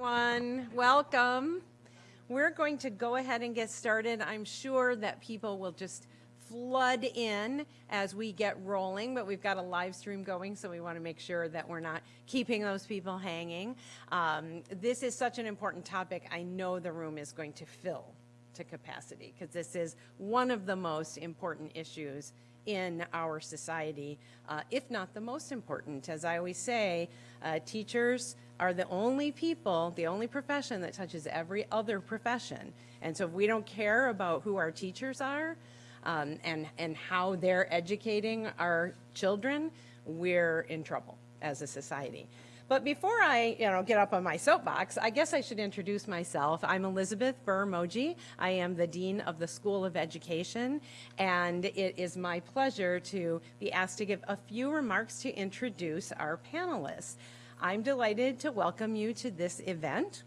everyone. Welcome. We're going to go ahead and get started. I'm sure that people will just flood in as we get rolling, but we've got a live stream going, so we want to make sure that we're not keeping those people hanging. Um, this is such an important topic. I know the room is going to fill to capacity because this is one of the most important issues in our society, uh, if not the most important. As I always say, uh, teachers are the only people, the only profession that touches every other profession. And so if we don't care about who our teachers are um, and, and how they're educating our children, we're in trouble as a society. But before I, you know, get up on my soapbox, I guess I should introduce myself. I'm Elizabeth Birr Moje. I am the Dean of the School of Education, and it is my pleasure to be asked to give a few remarks to introduce our panelists. I'm delighted to welcome you to this event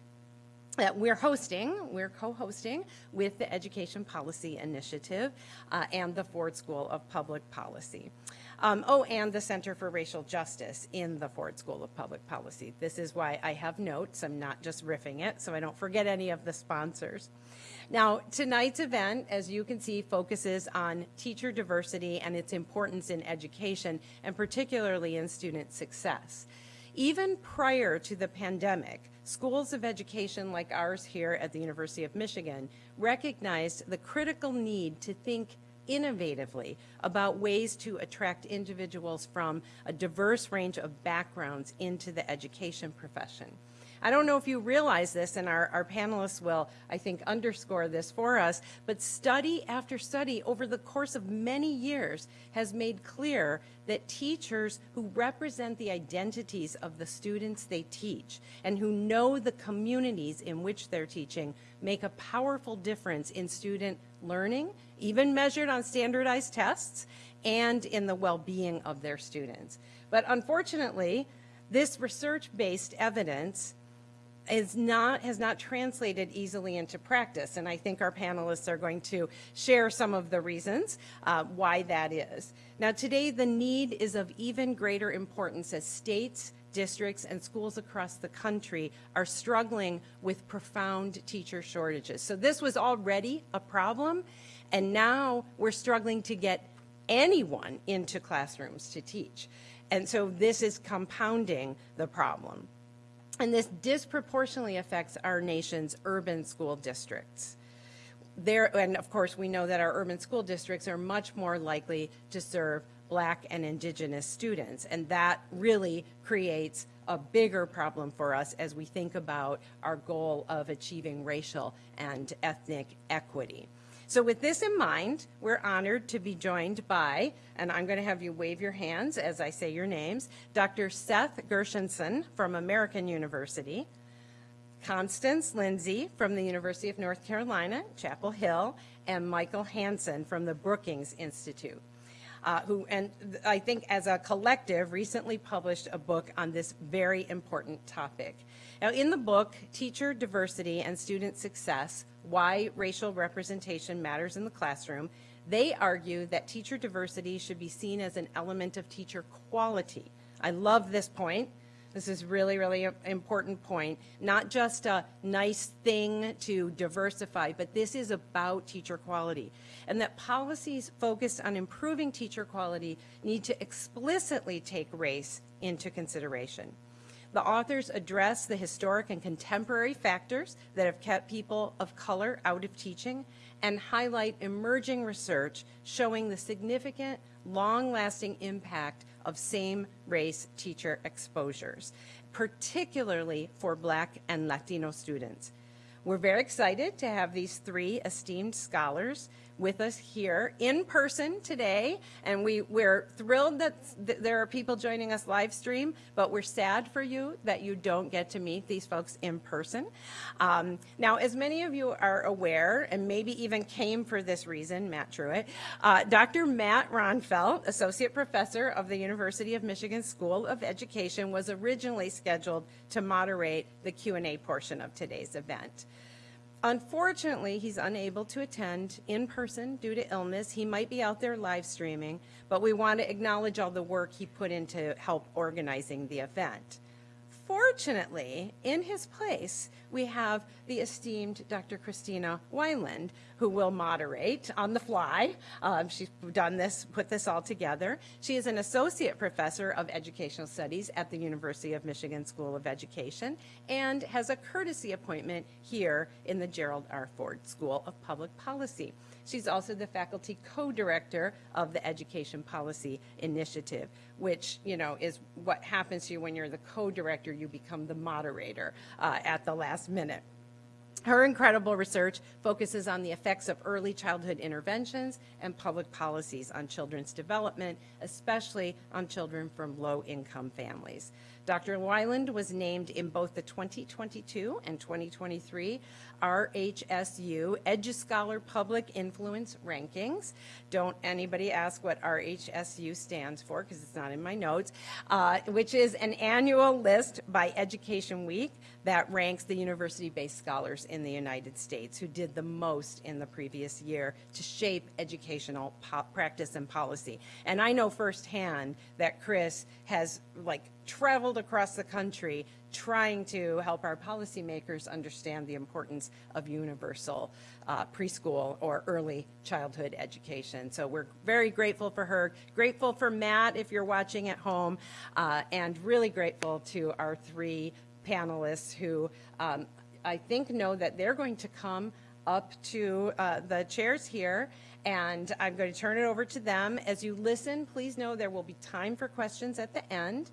that we're hosting, we're co-hosting with the Education Policy Initiative uh, and the Ford School of Public Policy. Um, oh, and the Center for Racial Justice in the Ford School of Public Policy. This is why I have notes. I'm not just riffing it, so I don't forget any of the sponsors. Now, tonight's event, as you can see, focuses on teacher diversity and its importance in education, and particularly in student success. Even prior to the pandemic, schools of education like ours here at the University of Michigan recognized the critical need to think innovatively about ways to attract individuals from a diverse range of backgrounds into the education profession. I don't know if you realize this, and our, our panelists will, I think, underscore this for us, but study after study over the course of many years has made clear that teachers who represent the identities of the students they teach and who know the communities in which they're teaching make a powerful difference in student learning, even measured on standardized tests, and in the well-being of their students. But unfortunately, this research-based evidence is not, has not translated easily into practice. And I think our panelists are going to share some of the reasons uh, why that is. Now today, the need is of even greater importance as states, districts, and schools across the country are struggling with profound teacher shortages. So this was already a problem, and now we're struggling to get anyone into classrooms to teach. And so this is compounding the problem. And this disproportionately affects our nation's urban school districts. There, and of course, we know that our urban school districts are much more likely to serve black and indigenous students. And that really creates a bigger problem for us as we think about our goal of achieving racial and ethnic equity. So with this in mind, we're honored to be joined by, and I'm going to have you wave your hands as I say your names, Dr. Seth Gershenson from American University, Constance Lindsay from the University of North Carolina, Chapel Hill, and Michael Hansen from the Brookings Institute. Uh, who, and I think as a collective, recently published a book on this very important topic. Now, in the book, Teacher Diversity and Student Success, Why Racial Representation Matters in the Classroom, they argue that teacher diversity should be seen as an element of teacher quality. I love this point. This is really, really important point. Not just a nice thing to diversify, but this is about teacher quality. And that policies focused on improving teacher quality need to explicitly take race into consideration. The authors address the historic and contemporary factors that have kept people of color out of teaching and highlight emerging research showing the significant, long-lasting impact of same-race teacher exposures, particularly for Black and Latino students. We're very excited to have these three esteemed scholars with us here in person today. And we, we're thrilled that th there are people joining us live stream, but we're sad for you that you don't get to meet these folks in person. Um, now, as many of you are aware, and maybe even came for this reason, Matt Truitt, uh, Dr. Matt Ronfeldt, Associate Professor of the University of Michigan School of Education, was originally scheduled to moderate the Q&A portion of today's event. Unfortunately, he's unable to attend in person due to illness. He might be out there live streaming, but we want to acknowledge all the work he put into help organizing the event. Fortunately, in his place, we have the esteemed Dr. Christina Weiland, who will moderate on the fly. Um, she's done this, put this all together. She is an associate professor of educational studies at the University of Michigan School of Education and has a courtesy appointment here in the Gerald R. Ford School of Public Policy. She's also the faculty co-director of the Education Policy Initiative, which, you know, is what happens to you when you're the co-director, you become the moderator uh, at the last minute. Her incredible research focuses on the effects of early childhood interventions and public policies on children's development, especially on children from low-income families. Dr. Weiland was named in both the 2022 and 2023 RHSU EduScholar Public Influence Rankings. Don't anybody ask what RHSU stands for because it's not in my notes, uh, which is an annual list by Education Week that ranks the university-based scholars in the United States who did the most in the previous year to shape educational practice and policy. And I know firsthand that Chris has like traveled across the country trying to help our policymakers understand the importance of universal uh, preschool or early childhood education. So we're very grateful for her, grateful for Matt if you're watching at home, uh, and really grateful to our three panelists who um, I think know that they're going to come up to uh, the chairs here and I'm going to turn it over to them. As you listen, please know there will be time for questions at the end.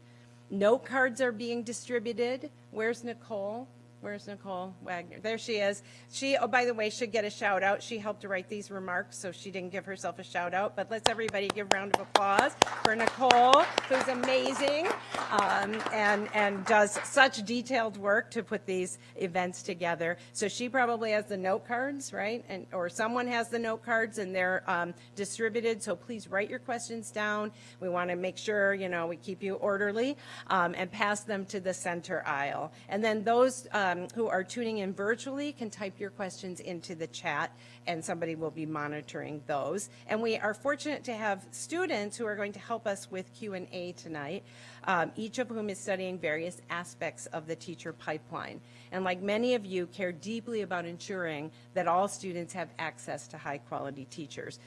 Note cards are being distributed. Where's Nicole? Where's Nicole Wagner? There she is. She, oh, by the way, should get a shout out. She helped to write these remarks, so she didn't give herself a shout out. But let's everybody give a round of applause for Nicole, who's amazing um, and, and does such detailed work to put these events together. So she probably has the note cards, right? And, or someone has the note cards and they're um, distributed. So please write your questions down. We want to make sure, you know, we keep you orderly um, and pass them to the center aisle. And then those, uh, um, who are tuning in virtually can type your questions into the chat and somebody will be monitoring those. And we are fortunate to have students who are going to help us with Q&A tonight, um, each of whom is studying various aspects of the teacher pipeline. And like many of you, care deeply about ensuring that all students have access to high quality teachers.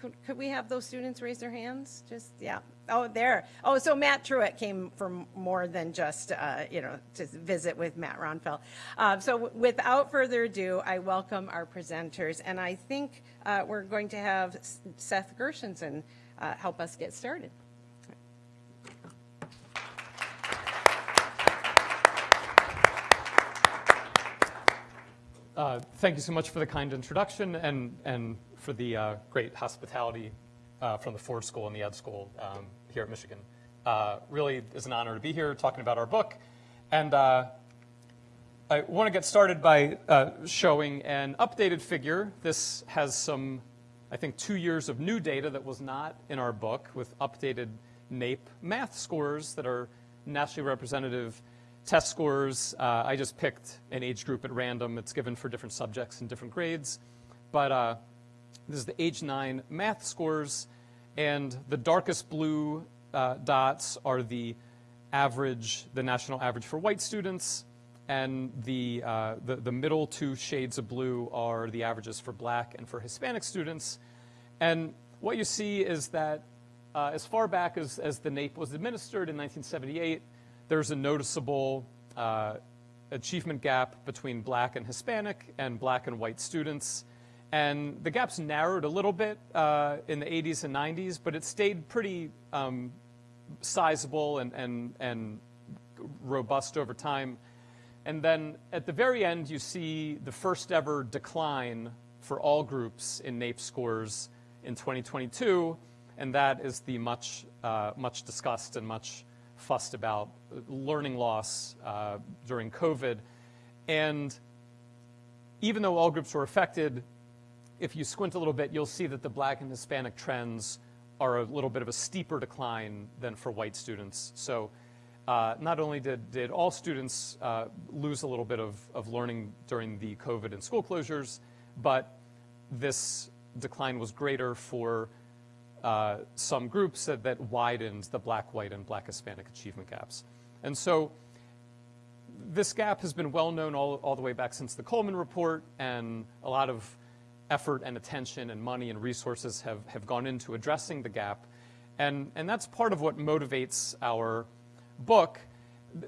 Could, could we have those students raise their hands? Just, yeah. Oh, there. Oh, so Matt Truitt came for more than just, uh, you know, to visit with Matt Ronfeldt. Uh, so without further ado, I welcome our presenters. And I think uh, we're going to have Seth Gershenson uh, help us get started. Uh, thank you so much for the kind introduction and, and for the uh, great hospitality uh, from the Ford School and the Ed School um, here at Michigan. Uh, really is an honor to be here talking about our book. And uh, I want to get started by uh, showing an updated figure. This has some, I think, two years of new data that was not in our book with updated NAEP math scores that are nationally representative test scores. Uh, I just picked an age group at random. It's given for different subjects and different grades. But uh, this is the age 9 math scores, and the darkest blue uh, dots are the average, the national average for white students, and the, uh, the, the, middle two shades of blue are the averages for black and for Hispanic students. And what you see is that uh, as far back as, as the NAEP was administered in 1978, there's a noticeable uh, achievement gap between black and Hispanic and black and white students. And the gaps narrowed a little bit uh, in the 80s and 90s, but it stayed pretty um, sizable and, and, and robust over time. And then at the very end, you see the first ever decline for all groups in NAEP scores in 2022, and that is the much, uh, much discussed and much fussed about learning loss uh, during COVID. And even though all groups were affected, if you squint a little bit, you'll see that the black and Hispanic trends are a little bit of a steeper decline than for white students. So uh, not only did, did all students uh, lose a little bit of, of learning during the COVID and school closures, but this decline was greater for uh, some groups that, that widened the black, white, and black Hispanic achievement gaps. And so this gap has been well known all, all the way back since the Coleman Report, and a lot of effort and attention and money and resources have, have gone into addressing the gap. And, and that's part of what motivates our book.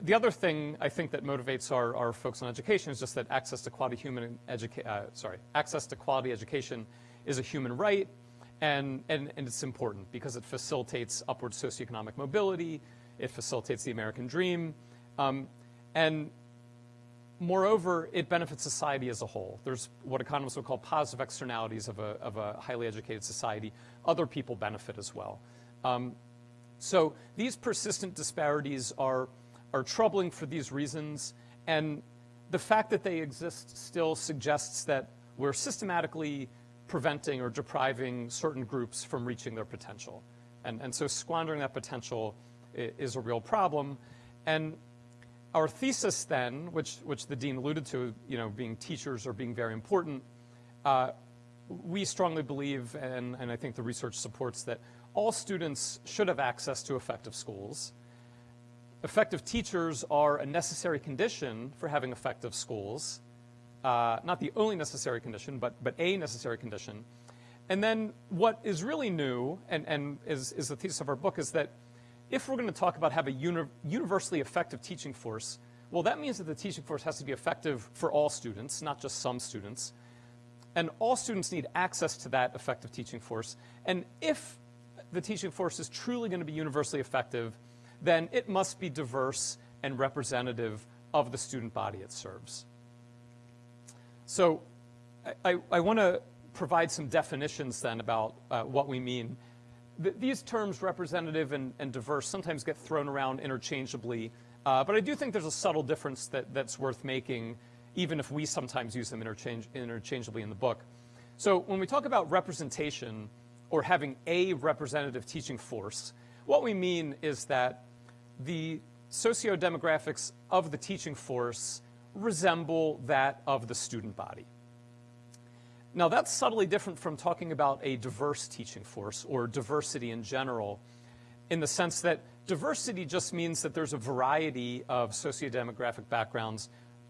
The other thing I think that motivates our, our folks on education is just that access to quality human educa- uh, sorry, access to quality education is a human right, and, and, and it's important because it facilitates upward socioeconomic mobility, it facilitates the American dream, um, and moreover, it benefits society as a whole. There's what economists would call positive externalities of a, of a highly educated society. Other people benefit as well. Um, so these persistent disparities are, are troubling for these reasons, and the fact that they exist still suggests that we're systematically preventing or depriving certain groups from reaching their potential. And, and so squandering that potential is a real problem. And our thesis then, which, which the dean alluded to, you know, being teachers or being very important, uh, we strongly believe, and, and I think the research supports that all students should have access to effective schools. Effective teachers are a necessary condition for having effective schools. Uh, not the only necessary condition, but, but a necessary condition. And then what is really new, and, and is, is the thesis of our book, is that if we're going to talk about have a uni universally effective teaching force, well, that means that the teaching force has to be effective for all students, not just some students. And all students need access to that effective teaching force. And if the teaching force is truly going to be universally effective, then it must be diverse and representative of the student body it serves. So I, I, I want to provide some definitions then about uh, what we mean th these terms, representative and, and, diverse, sometimes get thrown around interchangeably, uh, but I do think there's a subtle difference that, that's worth making, even if we sometimes use them interchange, interchangeably in the book. So when we talk about representation or having a representative teaching force, what we mean is that the socio-demographics of the teaching force resemble that of the student body. Now, that's subtly different from talking about a diverse teaching force or diversity in general, in the sense that diversity just means that there's a variety of sociodemographic backgrounds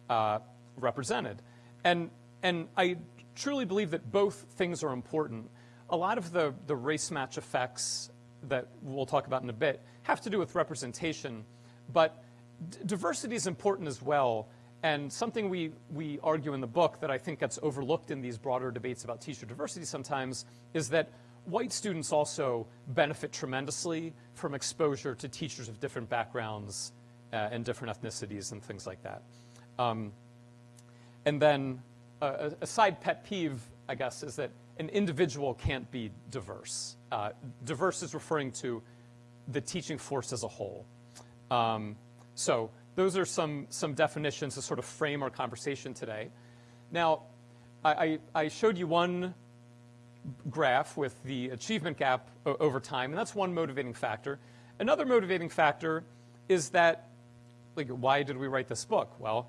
uh, represented. And, and I truly believe that both things are important. A lot of the, the race match effects that we'll talk about in a bit have to do with representation, but diversity is important as well and something we, we argue in the book that I think gets overlooked in these broader debates about teacher diversity sometimes is that white students also benefit tremendously from exposure to teachers of different backgrounds uh, and different ethnicities and things like that. Um, and then uh, a side pet peeve, I guess, is that an individual can't be diverse. Uh, diverse is referring to the teaching force as a whole. Um, so those are some, some definitions to sort of frame our conversation today. Now, I, I showed you one graph with the achievement gap over time, and that's one motivating factor. Another motivating factor is that, like, why did we write this book? Well,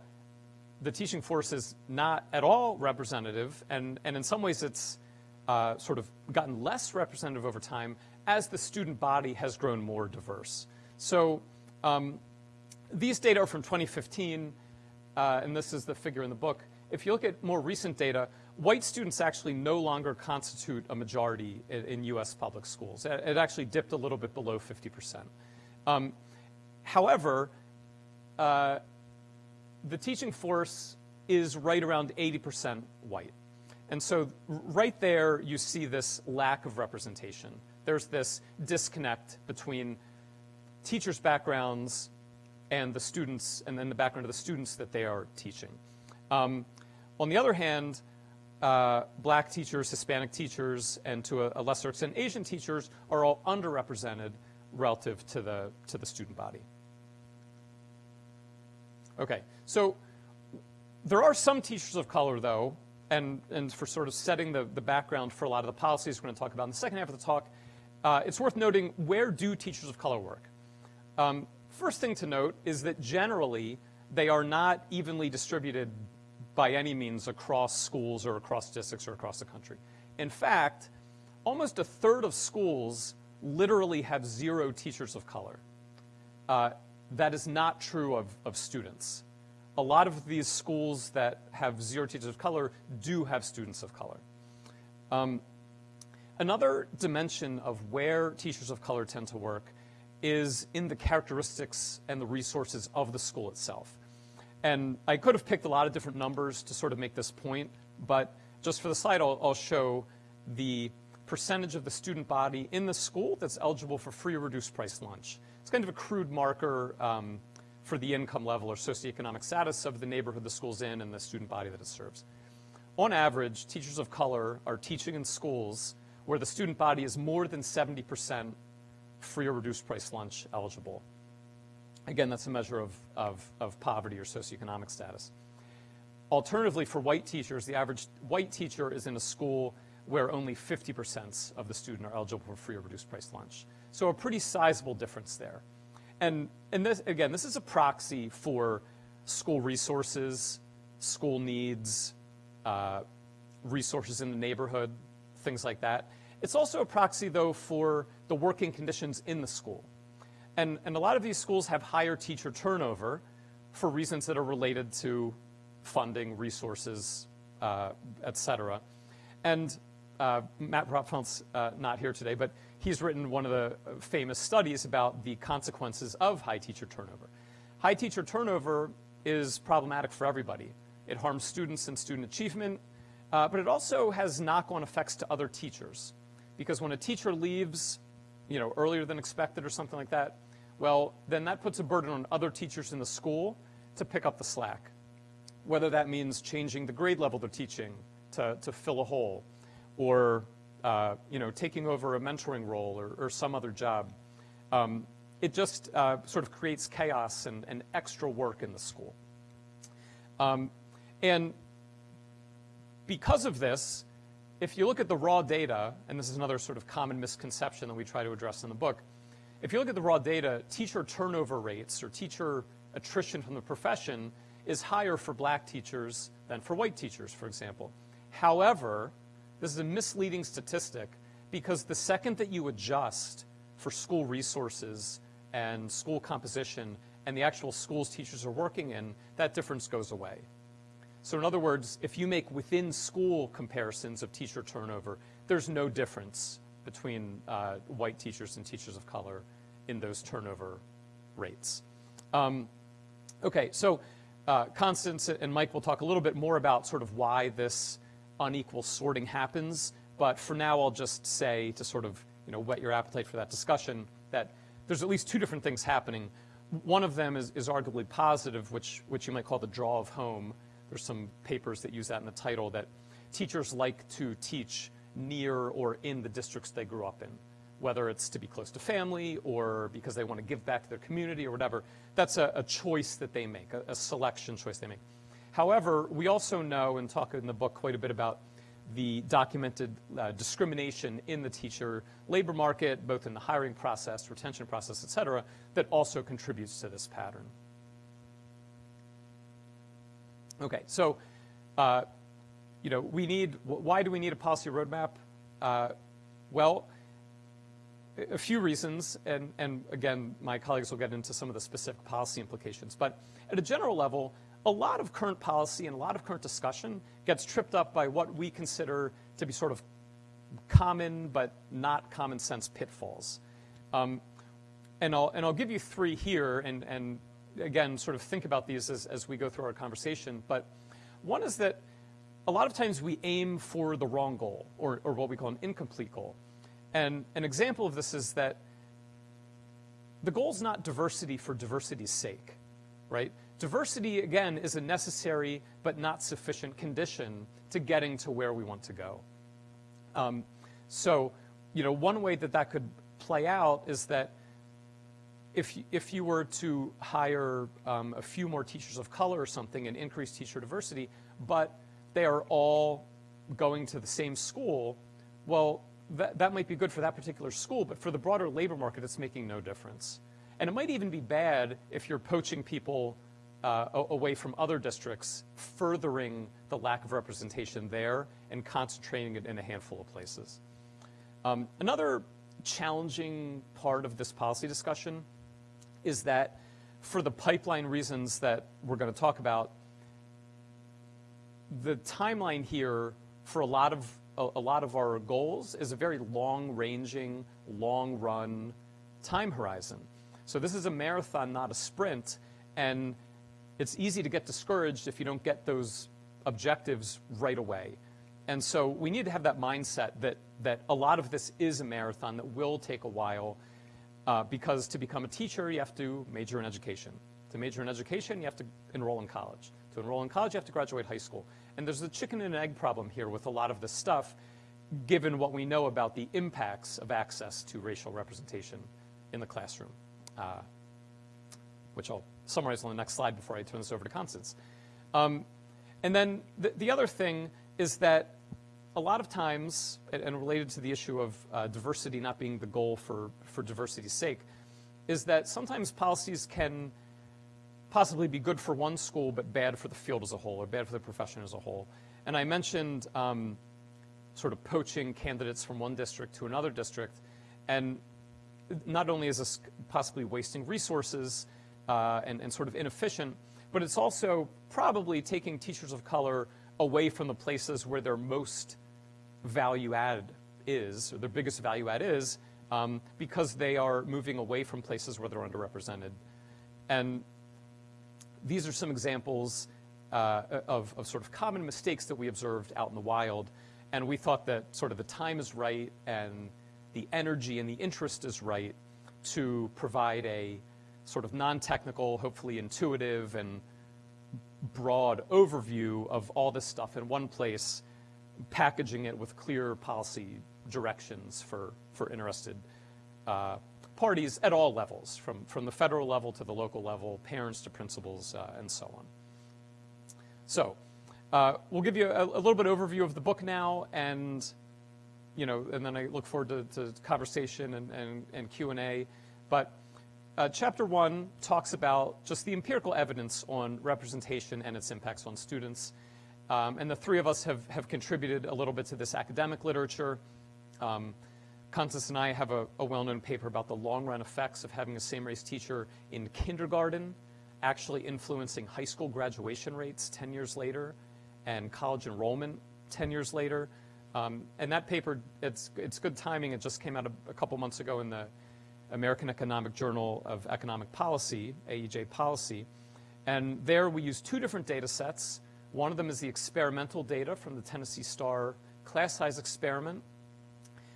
the teaching force is not at all representative, and, and in some ways it's uh, sort of gotten less representative over time as the student body has grown more diverse. So um, these data are from 2015, uh, and this is the figure in the book. If you look at more recent data, white students actually no longer constitute a majority in, in U.S. public schools. It, it, actually dipped a little bit below 50%. Um, however, uh, the teaching force is right around 80% white. And so right there, you see this lack of representation. There's this disconnect between teachers' backgrounds and the students, and then the background of the students that they are teaching. Um, on the other hand, uh, black teachers, Hispanic teachers, and to a, a, lesser extent Asian teachers are all underrepresented relative to the, to the student body. Okay, so there are some teachers of color though, and, and for sort of setting the, the background for a lot of the policies we're going to talk about in the second half of the talk, uh, it's worth noting where do teachers of color work? Um, First thing to note is that generally they are not evenly distributed by any means across schools or across districts or across the country. In fact, almost a third of schools literally have zero teachers of color. Uh, that is not true of, of students. a lot of these schools that have zero teachers of color do have students of color. Um, another dimension of where teachers of color tend to work is in the characteristics and the resources of the school itself. And I could have picked a lot of different numbers to sort of make this point, but just for the slide, I'll, I'll show the percentage of the student body in the school that's eligible for free or reduced price lunch. It's kind of a crude marker um, for the income level or socioeconomic status of the neighborhood the school's in and the student body that it serves. On average, teachers of color are teaching in schools where the student body is more than 70% free or reduced price lunch eligible. Again, that's a measure of, of, of poverty or socioeconomic status. Alternatively, for white teachers, the average white teacher is in a school where only 50% of the student are eligible for free or reduced price lunch. So a pretty sizable difference there. And, and this, again, this is a proxy for school resources, school needs, uh, resources in the neighborhood, things like that. It's also a proxy, though, for the working conditions in the school. And, and a lot of these schools have higher teacher turnover for reasons that are related to funding, resources, uh, et cetera. And uh, Matt Ronfeldt's uh, not here today, but he's written one of the famous studies about the consequences of high teacher turnover. High teacher turnover is problematic for everybody. It harms students and student achievement, uh, but it also has knock-on effects to other teachers. Because when a teacher leaves, you know, earlier than expected or something like that, well, then that puts a burden on other teachers in the school to pick up the slack. Whether that means changing the grade level they're teaching to, to fill a hole, or uh, you know, taking over a mentoring role or, or some other job. Um, it just uh, sort of creates chaos and, and, extra work in the school. Um, and because of this, if you look at the raw data, and this is another sort of common misconception that we try to address in the book, if you look at the raw data, teacher turnover rates or teacher attrition from the profession is higher for black teachers than for white teachers, for example. However, this is a misleading statistic because the second that you adjust for school resources and school composition and the actual schools teachers are working in, that difference goes away. So in other words, if you make within school comparisons of teacher turnover, there's no difference between uh, white teachers and teachers of color in those turnover rates. Um, okay, so uh, Constance and Mike will talk a little bit more about sort of why this unequal sorting happens, but for now I'll just say to sort of you know whet your appetite for that discussion that there's at least two different things happening. One of them is, is arguably positive, which, which you might call the draw of home. There's some papers that use that in the title that teachers like to teach near or in the districts they grew up in, whether it's to be close to family or because they want to give back to their community or whatever. That's a, a choice that they make, a, a, selection choice they make. However, we also know and talk in the book quite a bit about the documented uh, discrimination in the teacher labor market, both in the hiring process, retention process, et cetera, that also contributes to this pattern. Okay, so uh, you know, we need, why do we need a policy roadmap? Uh, well, a few reasons, and, and again, my colleagues will get into some of the specific policy implications. But at a general level, a lot of current policy and a lot of current discussion gets tripped up by what we consider to be sort of common but not common sense pitfalls. Um, and, I'll, and I'll give you three here, and, and again, sort of think about these as, as we go through our conversation. But one is that a lot of times we aim for the wrong goal, or, or what we call an incomplete goal. And an example of this is that the goal is not diversity for diversity's sake, right? Diversity, again, is a necessary but not sufficient condition to getting to where we want to go. Um, so, you know, one way that that could play out is that if, if you were to hire um, a few more teachers of color or something and increase teacher diversity, but they are all going to the same school, well, that, that might be good for that particular school, but for the broader labor market, it's making no difference. And it might even be bad if you're poaching people uh, away from other districts, furthering the lack of representation there and concentrating it in a handful of places. Um, another challenging part of this policy discussion is that for the pipeline reasons that we're going to talk about, the timeline here for a lot of a, a lot of our goals is a very long-ranging, long-run time horizon. So this is a marathon, not a sprint, and it's easy to get discouraged if you don't get those objectives right away. And so we need to have that mindset that that a lot of this is a marathon that will take a while, uh, because to become a teacher, you have to major in education. To major in education, you have to enroll in college. To enroll in college, you have to graduate high school. And there's a chicken and egg problem here with a lot of this stuff, given what we know about the impacts of access to racial representation in the classroom, uh, which I'll summarize on the next slide before I turn this over to Constance. Um, and then the, the other thing is that a lot of times, and- related to the issue of uh, diversity not being the goal for, for diversity's sake, is that sometimes policies can possibly be good for one school but bad for the field as a whole or bad for the profession as a whole. And I mentioned um, sort of poaching candidates from one district to another district, and not only is this possibly wasting resources uh, and, and sort of inefficient, but it's also probably taking teachers of color away from the places where they're most value add is, or their biggest value add is, um, because they are moving away from places where they're underrepresented. And these are some examples uh, of, of sort of common mistakes that we observed out in the wild. And we thought that sort of the time is right and the energy and the interest is right to provide a sort of non-technical, hopefully intuitive and broad overview of all this stuff in one place, packaging it with clear policy directions for, for interested uh, parties at all levels, from, from the federal level to the local level, parents to principals, uh, and so on. So uh, we'll give you a, a little bit overview of the book now, and you know, and then I look forward to, to conversation and, and, and Q&A. But uh, chapter one talks about just the empirical evidence on representation and its impacts on students. Um, and the three of us have, have contributed a little bit to this academic literature. Um, Constance and I have a, a well-known paper about the long-run effects of having a same-race teacher in kindergarten actually influencing high school graduation rates 10 years later and college enrollment 10 years later. Um, and that paper, it's, it's good timing. It just came out a, a couple months ago in the American Economic Journal of Economic Policy, AEJ Policy. And there we use two different data sets. One of them is the experimental data from the Tennessee Star class size experiment.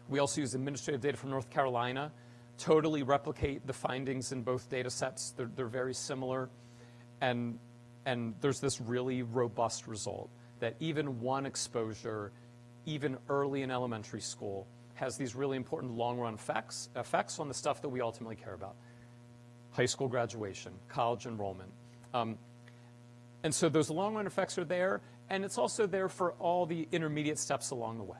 We also use administrative data from North Carolina, totally replicate the findings in both data sets. They're, they're very similar. And, and there's this really robust result that even one exposure, even early in elementary school, has these really important long-run effects, effects on the stuff that we ultimately care about. High school graduation, college enrollment. Um, and so those long-run effects are there, and it's also there for all the intermediate steps along the way.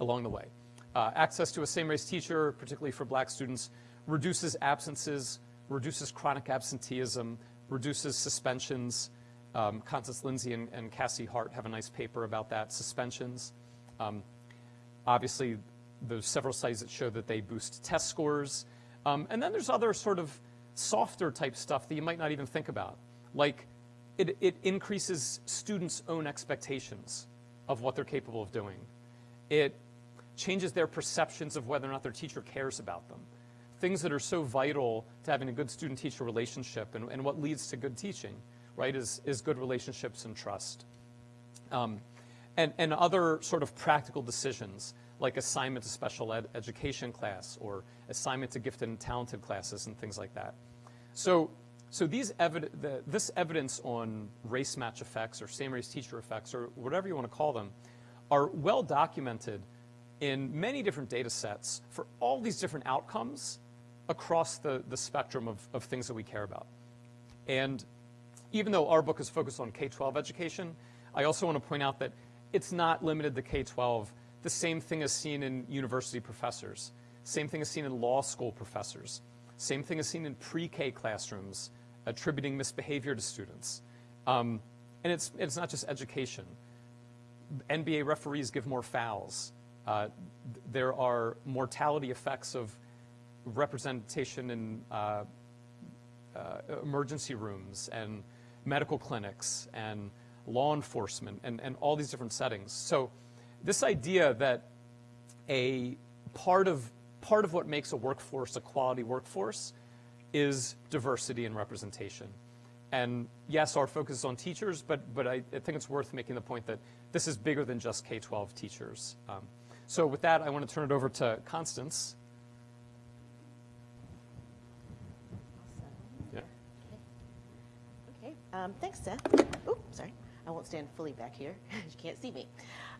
Along the way. Uh, access to a same-race teacher, particularly for black students, reduces absences, reduces chronic absenteeism, reduces suspensions. Um, Constance Lindsay and, and, Cassie Hart have a nice paper about that, suspensions. Um, obviously, there's several studies that show that they boost test scores. Um, and then there's other sort of softer type stuff that you might not even think about, like it, it increases students' own expectations of what they're capable of doing. It changes their perceptions of whether or not their teacher cares about them. Things that are so vital to having a good student-teacher relationship and, and, what leads to good teaching, right, is, is good relationships and trust. Um, and, and other sort of practical decisions like assignment to special ed education class or assignment to gifted and talented classes and things like that. So, so these evid the, this evidence on race match effects or same race teacher effects or whatever you want to call them are well documented in many different data sets for all these different outcomes across the, the spectrum of, of things that we care about. And even though our book is focused on K-12 education, I also want to point out that it's not limited to K-12 the same thing is seen in university professors. Same thing is seen in law school professors. Same thing is seen in pre-K classrooms, attributing misbehavior to students. Um, and it's, it's not just education. NBA referees give more fouls. Uh, there are mortality effects of representation in uh, uh, emergency rooms and medical clinics and law enforcement and, and all these different settings. So this idea that a part of part of what makes a workforce a quality workforce is diversity and representation. And yes, our focus is on teachers, but but I, I think it's worth making the point that this is bigger than just K-12 teachers. Um, so with that, I want to turn it over to Constance. Yeah. Okay, um, thanks, Seth. Oop, sorry. I won't stand fully back here. you can't see me.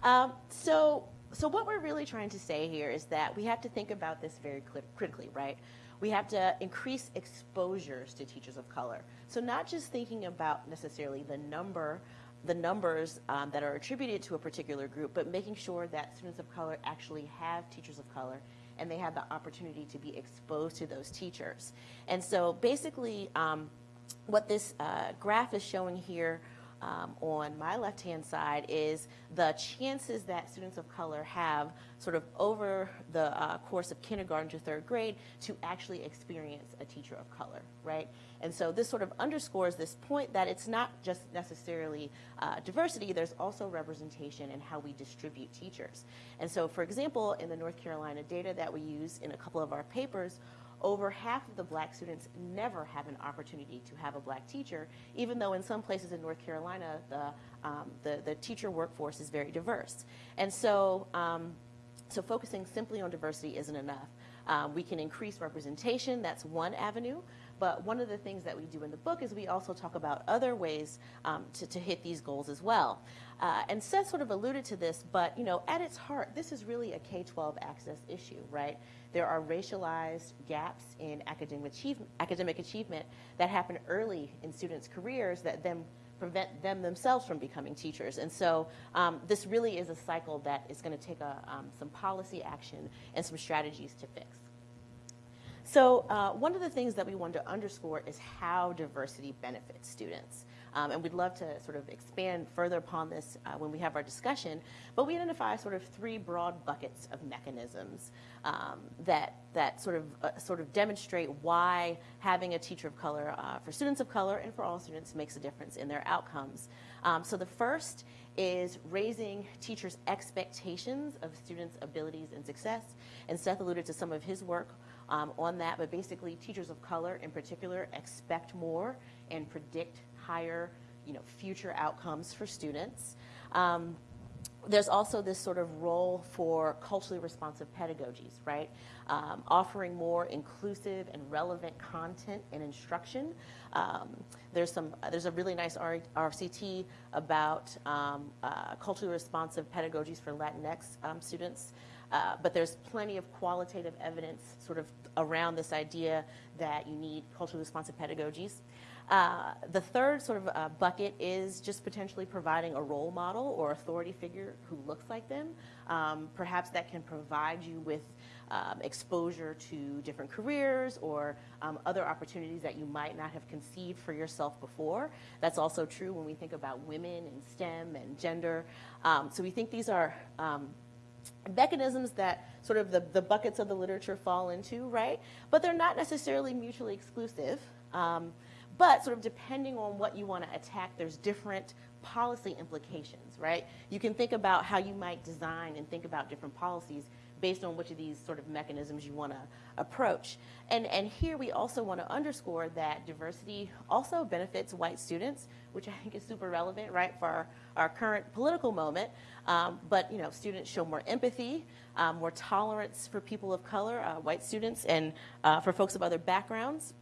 Um, so, so what we're really trying to say here is that we have to think about this very critically, right? We have to increase exposures to teachers of color. So not just thinking about necessarily the number, the numbers um, that are attributed to a particular group, but making sure that students of color actually have teachers of color and they have the opportunity to be exposed to those teachers. And so basically, um, what this uh, graph is showing here um, on my left-hand side is the chances that students of color have sort of over the uh, course of kindergarten to third grade to actually experience a teacher of color, right? And so this sort of underscores this point that it's not just necessarily uh, diversity, there's also representation in how we distribute teachers. And so, for example, in the North Carolina data that we use in a couple of our papers, over half of the black students never have an opportunity to have a black teacher, even though in some places in North Carolina, the, um, the, the, teacher workforce is very diverse. And so, um, so focusing simply on diversity isn't enough. Um, we can increase representation, that's one avenue. But one of the things that we do in the book is we also talk about other ways um, to, to, hit these goals as well. Uh, and Seth sort of alluded to this, but you know, at its heart, this is really a K-12 access issue, right? There are racialized gaps in academic achievement, academic achievement that happen early in students' careers that then prevent them themselves from becoming teachers. And so um, this really is a cycle that is going to take a, um, some policy action and some strategies to fix. So uh, one of the things that we want to underscore is how diversity benefits students. Um, and we'd love to sort of expand further upon this uh, when we have our discussion. But we identify sort of three broad buckets of mechanisms um, that, that sort, of, uh, sort of demonstrate why having a teacher of color uh, for students of color and for all students makes a difference in their outcomes. Um, so the first is raising teachers' expectations of students' abilities and success. And Seth alluded to some of his work um, on that, but basically teachers of color in particular expect more and predict higher you know, future outcomes for students. Um, there's also this sort of role for culturally responsive pedagogies, right? Um, offering more inclusive and relevant content and instruction. Um, there's some. There's a really nice R- RCT about um, uh, culturally responsive pedagogies for Latinx um, students. Uh, but there's plenty of qualitative evidence sort of around this idea that you need culturally responsive pedagogies. Uh, the third sort of uh, bucket is just potentially providing a role model or authority figure who looks like them. Um, perhaps that can provide you with um, exposure to different careers or um, other opportunities that you might not have conceived for yourself before. That's also true when we think about women and STEM and gender. Um, so we think these are um, mechanisms that sort of the, the buckets of the literature fall into, right? But they're not necessarily mutually exclusive. Um, but sort of depending on what you want to attack, there's different policy implications, right? You can think about how you might design and think about different policies based on which of these sort of mechanisms you want to approach. And, and here we also want to underscore that diversity also benefits white students, which I think is super relevant, right, for our, our current political moment. Um, but, you know, students show more empathy, um, more tolerance for people of color, uh, white students, and uh, for folks of other backgrounds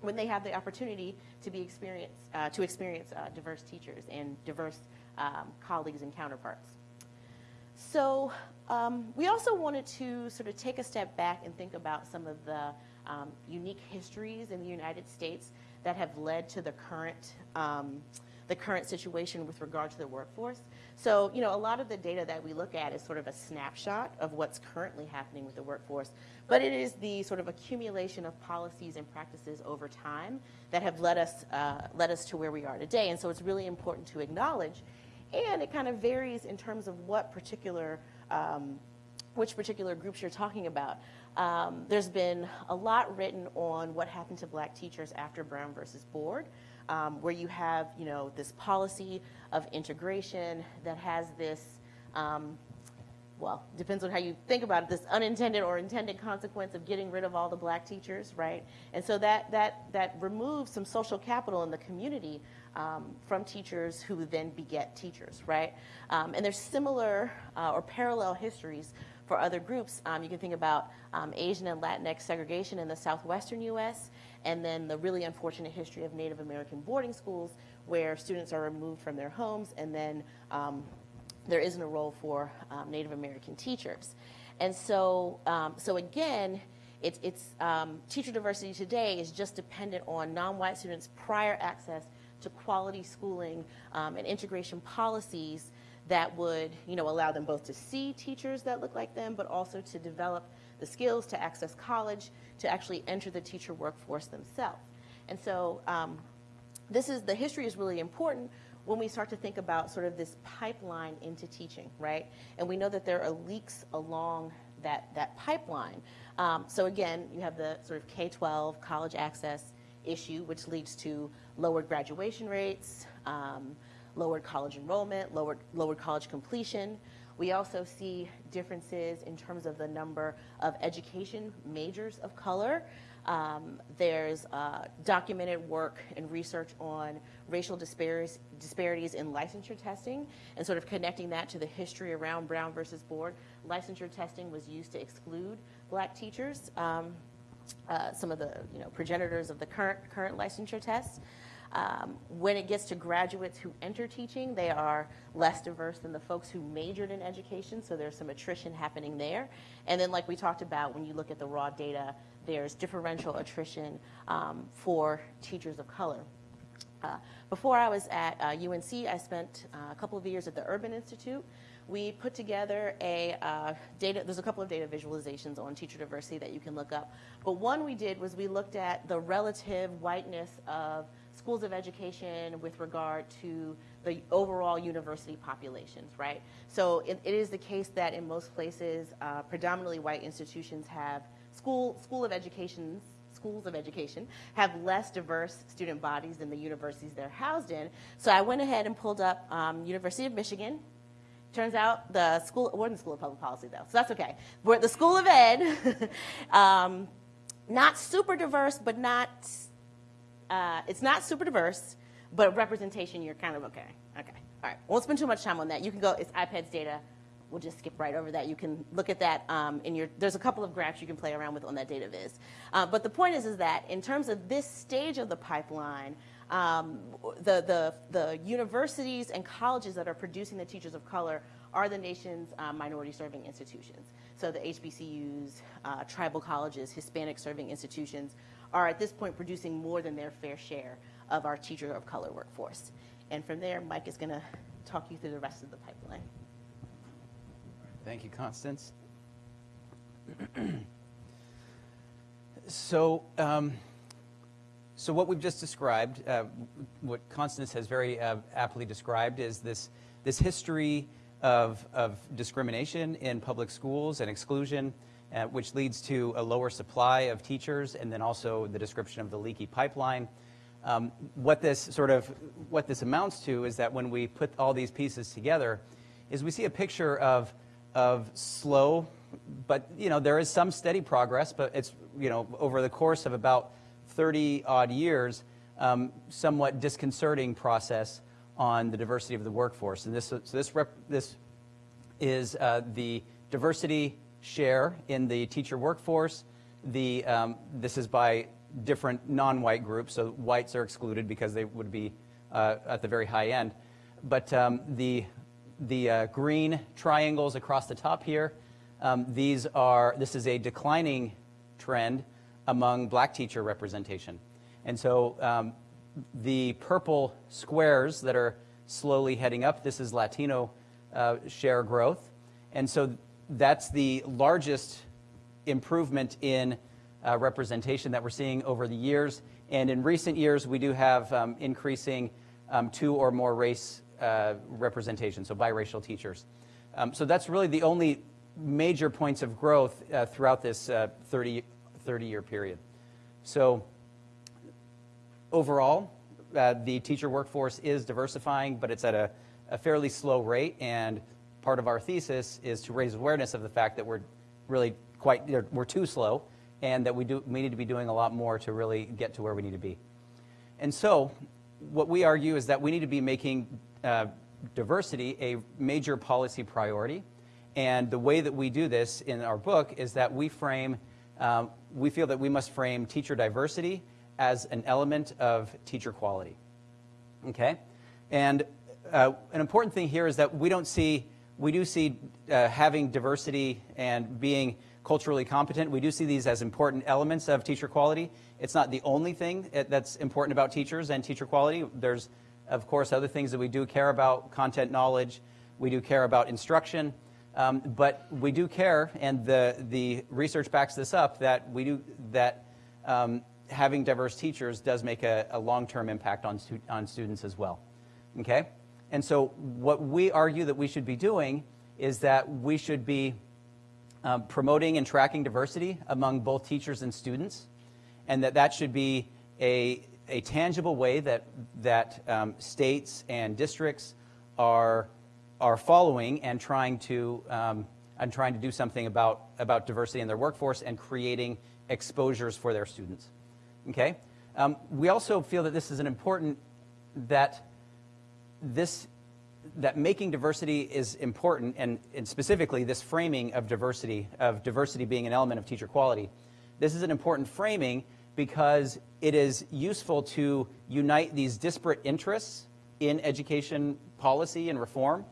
when they have the opportunity to be experience, uh, to experience uh, diverse teachers and diverse um, colleagues and counterparts. So um, we also wanted to sort of take a step back and think about some of the um, unique histories in the United States that have led to the current um, the current situation with regard to the workforce. So, you know, a lot of the data that we look at is sort of a snapshot of what's currently happening with the workforce, but it is the sort of accumulation of policies and practices over time that have led us, uh, led us to where we are today. And so it's really important to acknowledge. And it kind of varies in terms of what particular um, which particular groups you're talking about. Um, there's been a lot written on what happened to black teachers after Brown versus Board, um, where you have, you know, this policy of integration that has this, um, well, depends on how you think about it, this unintended or intended consequence of getting rid of all the black teachers, right? And so that, that, that removes some social capital in the community um, from teachers who then beget teachers, right? Um, and there's similar uh, or parallel histories for other groups. Um, you can think about um, Asian and Latinx segregation in the southwestern U.S., and then the really unfortunate history of Native American boarding schools where students are removed from their homes and then um, there isn't a role for um, Native American teachers. And so, um, so again, it's, it's teacher diversity today is just dependent on non-white students' prior access to quality schooling um, and integration policies that would, you know, allow them both to see teachers that look like them, but also to develop the skills to access college, to actually enter the teacher workforce themselves. And so um, this is, the history is really important when we start to think about sort of this pipeline into teaching, right? And we know that there are leaks along that, that pipeline. Um, so again, you have the sort of K-12 college access issue, which leads to lowered graduation rates, um, lowered college enrollment, lowered, lowered college completion. We also see differences in terms of the number of education majors of color. Um, there's uh, documented work and research on racial disparities, disparities in licensure testing and sort of connecting that to the history around Brown versus Board. Licensure testing was used to exclude black teachers, um, uh, some of the you know, progenitors of the current, current licensure tests. Um, when it gets to graduates who enter teaching, they are less diverse than the folks who majored in education, so there's some attrition happening there. And then, like we talked about, when you look at the raw data, there's differential attrition um, for teachers of color. Uh, before I was at uh, UNC, I spent uh, a couple of years at the Urban Institute. We put together a uh, data, there's a couple of data visualizations on teacher diversity that you can look up. But one we did was we looked at the relative whiteness of schools of education with regard to the overall university populations, right? So it, it is the case that in most places, uh, predominantly white institutions have school, school of educations schools of education have less diverse student bodies than the universities they're housed in. So I went ahead and pulled up um, University of Michigan. Turns out the school, we're in the School of Public Policy though, so that's okay. We're at the School of Ed, um, not super diverse, but not, uh, it's not super diverse, but representation, you're kind of okay. Okay, all right. Won't spend too much time on that. You can go, it's IPEDS data. We'll just skip right over that. You can look at that um, in your, there's a couple of graphs you can play around with on that data viz. Uh, but the point is, is that in terms of this stage of the pipeline, um, the, the, the universities and colleges that are producing the teachers of color are the nation's uh, minority serving institutions. So the HBCUs, uh, tribal colleges, Hispanic serving institutions are at this point producing more than their fair share of our teacher of color workforce. And from there, Mike is going to talk you through the rest of the pipeline. Thank you, Constance. so, um, so what we've just described, uh, what Constance has very uh, aptly described, is this this history of of discrimination in public schools and exclusion, uh, which leads to a lower supply of teachers, and then also the description of the leaky pipeline. Um, what this sort of what this amounts to is that when we put all these pieces together, is we see a picture of of slow, but you know there is some steady progress, but it's you know over the course of about 30 odd years, um, somewhat disconcerting process on the diversity of the workforce. And this so this rep, this is uh, the diversity share in the teacher workforce. The um, this is by different non-white groups, so whites are excluded because they would be uh, at the very high end. But um, the the uh, green triangles across the top here, um, these are, this is a declining trend among black teacher representation. And so um, the purple squares that are slowly heading up, this is Latino uh, share growth. And so that's the largest improvement in uh, representation that we're seeing over the years. And in recent years, we do have um, increasing um, two or more race uh, representation, so biracial teachers. Um, so that's really the only major points of growth uh, throughout this uh, 30, 30 year period. So overall, uh, the teacher workforce is diversifying, but it's at a, a fairly slow rate. And part of our thesis is to raise awareness of the fact that we're really quite, we're too slow and that we, do, we need to be doing a lot more to really get to where we need to be. And so, what we argue is that we need to be making uh, diversity a major policy priority. And the way that we do this in our book is that we frame, um, we feel that we must frame teacher diversity as an element of teacher quality. Okay? And uh, an important thing here is that we don't see, we do see uh, having diversity and being culturally competent. We do see these as important elements of teacher quality. It's not the only thing that's important about teachers and teacher quality. There's, of course, other things that we do care about, content knowledge, we do care about instruction, um, but we do care, and the, the research backs this up, that we do, that um, having diverse teachers does make a, a long-term impact on, stu on students as well, okay? And so what we argue that we should be doing is that we should be um, promoting and tracking diversity among both teachers and students, and that that should be a, a tangible way that, that um, states and districts are, are following and trying to, um, and trying to do something about, about diversity in their workforce and creating exposures for their students. Okay? Um, we also feel that this is an important, that this that making diversity is important, and, and, specifically this framing of diversity, of diversity being an element of teacher quality. This is an important framing because it is useful to unite these disparate interests in education policy and reform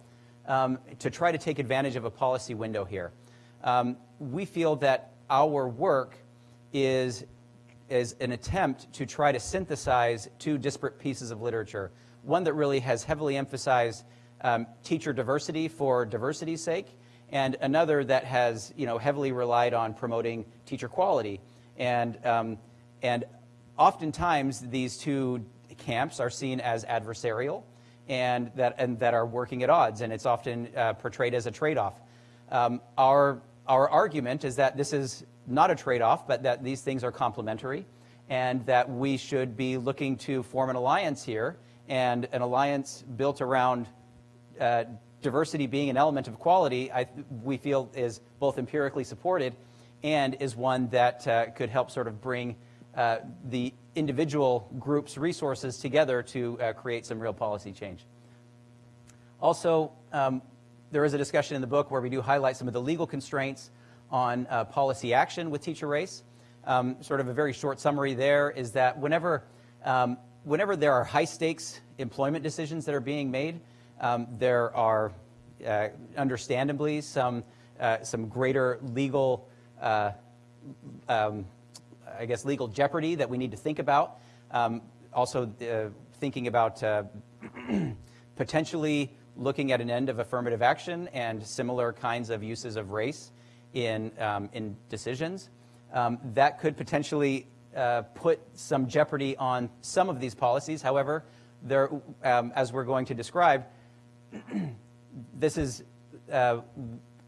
um, to try to take advantage of a policy window here. Um, we feel that our work is, is an attempt to try to synthesize two disparate pieces of literature. One that really has heavily emphasized um, teacher diversity for diversity's sake, and another that has you know, heavily relied on promoting teacher quality. And, um, and oftentimes these two camps are seen as adversarial and that, and that are working at odds, and it's often uh, portrayed as a trade-off. Um, our, our argument is that this is not a trade-off, but that these things are complementary, and that we should be looking to form an alliance here, and an alliance built around uh, diversity being an element of quality, I, we feel is both empirically supported and is one that uh, could help sort of bring uh, the individual groups' resources together to uh, create some real policy change. Also, um, there is a discussion in the book where we do highlight some of the legal constraints on uh, policy action with teacher race. Um, sort of a very short summary there is that whenever, um, whenever there are high stakes employment decisions that are being made, um, there are, uh, understandably, some, uh, some greater legal, uh, um, I guess, legal jeopardy that we need to think about. Um, also, uh, thinking about uh, potentially looking at an end of affirmative action and similar kinds of uses of race in, um, in decisions. Um, that could potentially uh, put some jeopardy on some of these policies. However, there, um, as we're going to describe, this is uh,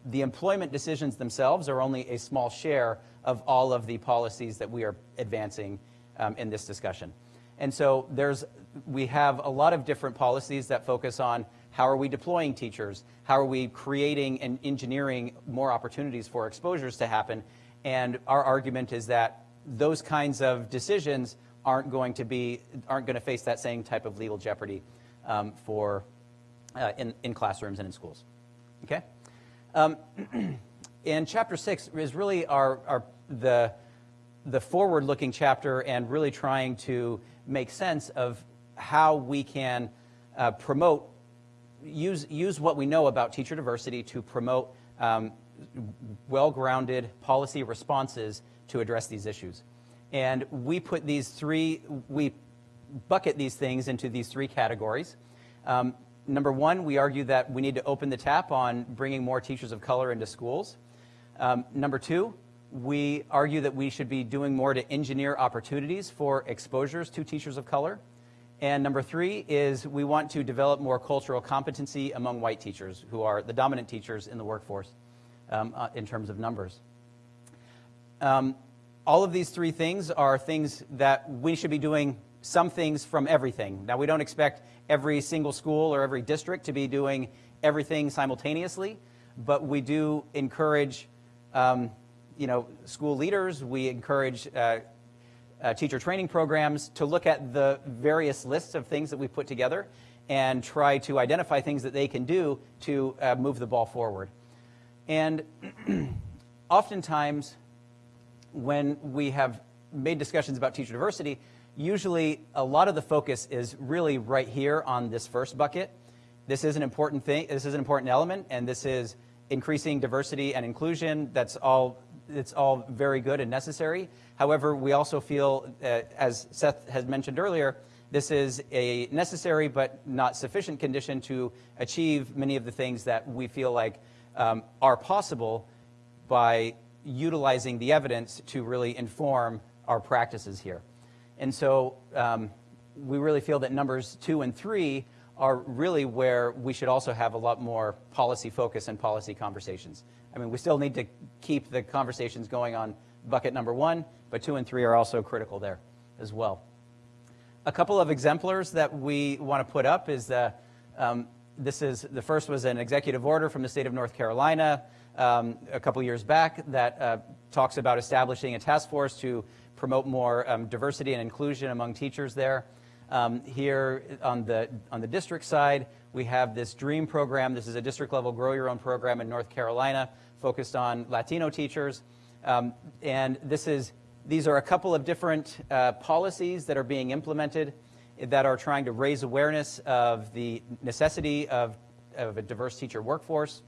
the employment decisions themselves are only a small share of all of the policies that we are advancing um, in this discussion. And so there's, we have a lot of different policies that focus on how are we deploying teachers? How are we creating and engineering more opportunities for exposures to happen? And our argument is that those kinds of decisions aren't going to be, aren't going to face that same type of legal jeopardy um, for uh, in, in classrooms and in schools. Okay? Um, and chapter six is really our, our the, the forward-looking chapter and really trying to make sense of how we can uh, promote, use, use what we know about teacher diversity to promote um, well-grounded policy responses to address these issues. And we put these three, we bucket these things into these three categories. Um, number one, we argue that we need to open the tap on bringing more teachers of color into schools. Um, number two, we argue that we should be doing more to engineer opportunities for exposures to teachers of color. And number three is we want to develop more cultural competency among white teachers who are the dominant teachers in the workforce. um, uh, in terms of numbers. Um, all of these three things are things that we should be doing some things from everything. Now, we don't expect every single school or every district to be doing everything simultaneously, but we do encourage, um, you know, school leaders. We encourage uh, uh, teacher training programs to look at the various lists of things that we put together and try to identify things that they can do to uh, move the ball forward. And oftentimes, when we have made discussions about teacher diversity, usually a lot of the focus is really right here on this first bucket. This is an important thing, this is an important element, and this is increasing diversity and inclusion. That's all, it's all very good and necessary. However, we also feel, uh, as Seth has mentioned earlier, this is a necessary but not sufficient condition to achieve many of the things that we feel like um, are possible by utilizing the evidence to really inform our practices here. And so um, we really feel that numbers two and three are really where we should also have a lot more policy focus and policy conversations. I mean, we still need to keep the conversations going on bucket number one, but two and three are also critical there as well. A couple of exemplars that we want to put up is um, this is, the first was an executive order from the state of North Carolina um, a couple years back that uh, talks about establishing a task force to promote more um, diversity and inclusion among teachers there. Um, here on the, on the district side, we have this DREAM program. This is a district level grow your own program in North Carolina focused on Latino teachers. Um, and this is, these are a couple of different uh, policies that are being implemented that are trying to raise awareness of the necessity of, of a diverse teacher workforce.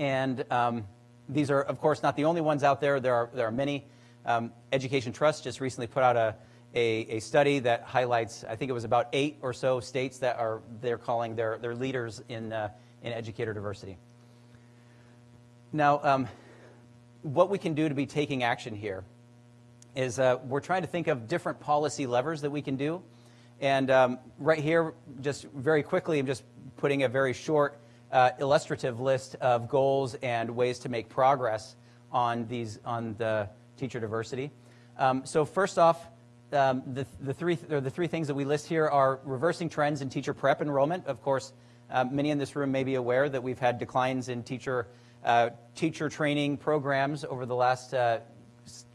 And um, these are, of course, not the only ones out there. There are, there are many. Um, Education Trust just recently put out a, a, a, study that highlights, I think it was about eight or so states that are they're calling their, their leaders in, uh, in educator diversity. Now, um, what we can do to be taking action here is uh, we're trying to think of different policy levers that we can do. And um, right here, just very quickly, I'm just putting a very short uh, illustrative list of goals and ways to make progress on these on the teacher diversity. Um, so first off, um, the, the, three, or the three things that we list here are reversing trends in teacher prep enrollment. Of course, uh, many in this room may be aware that we've had declines in teacher, uh, teacher training programs over the last uh,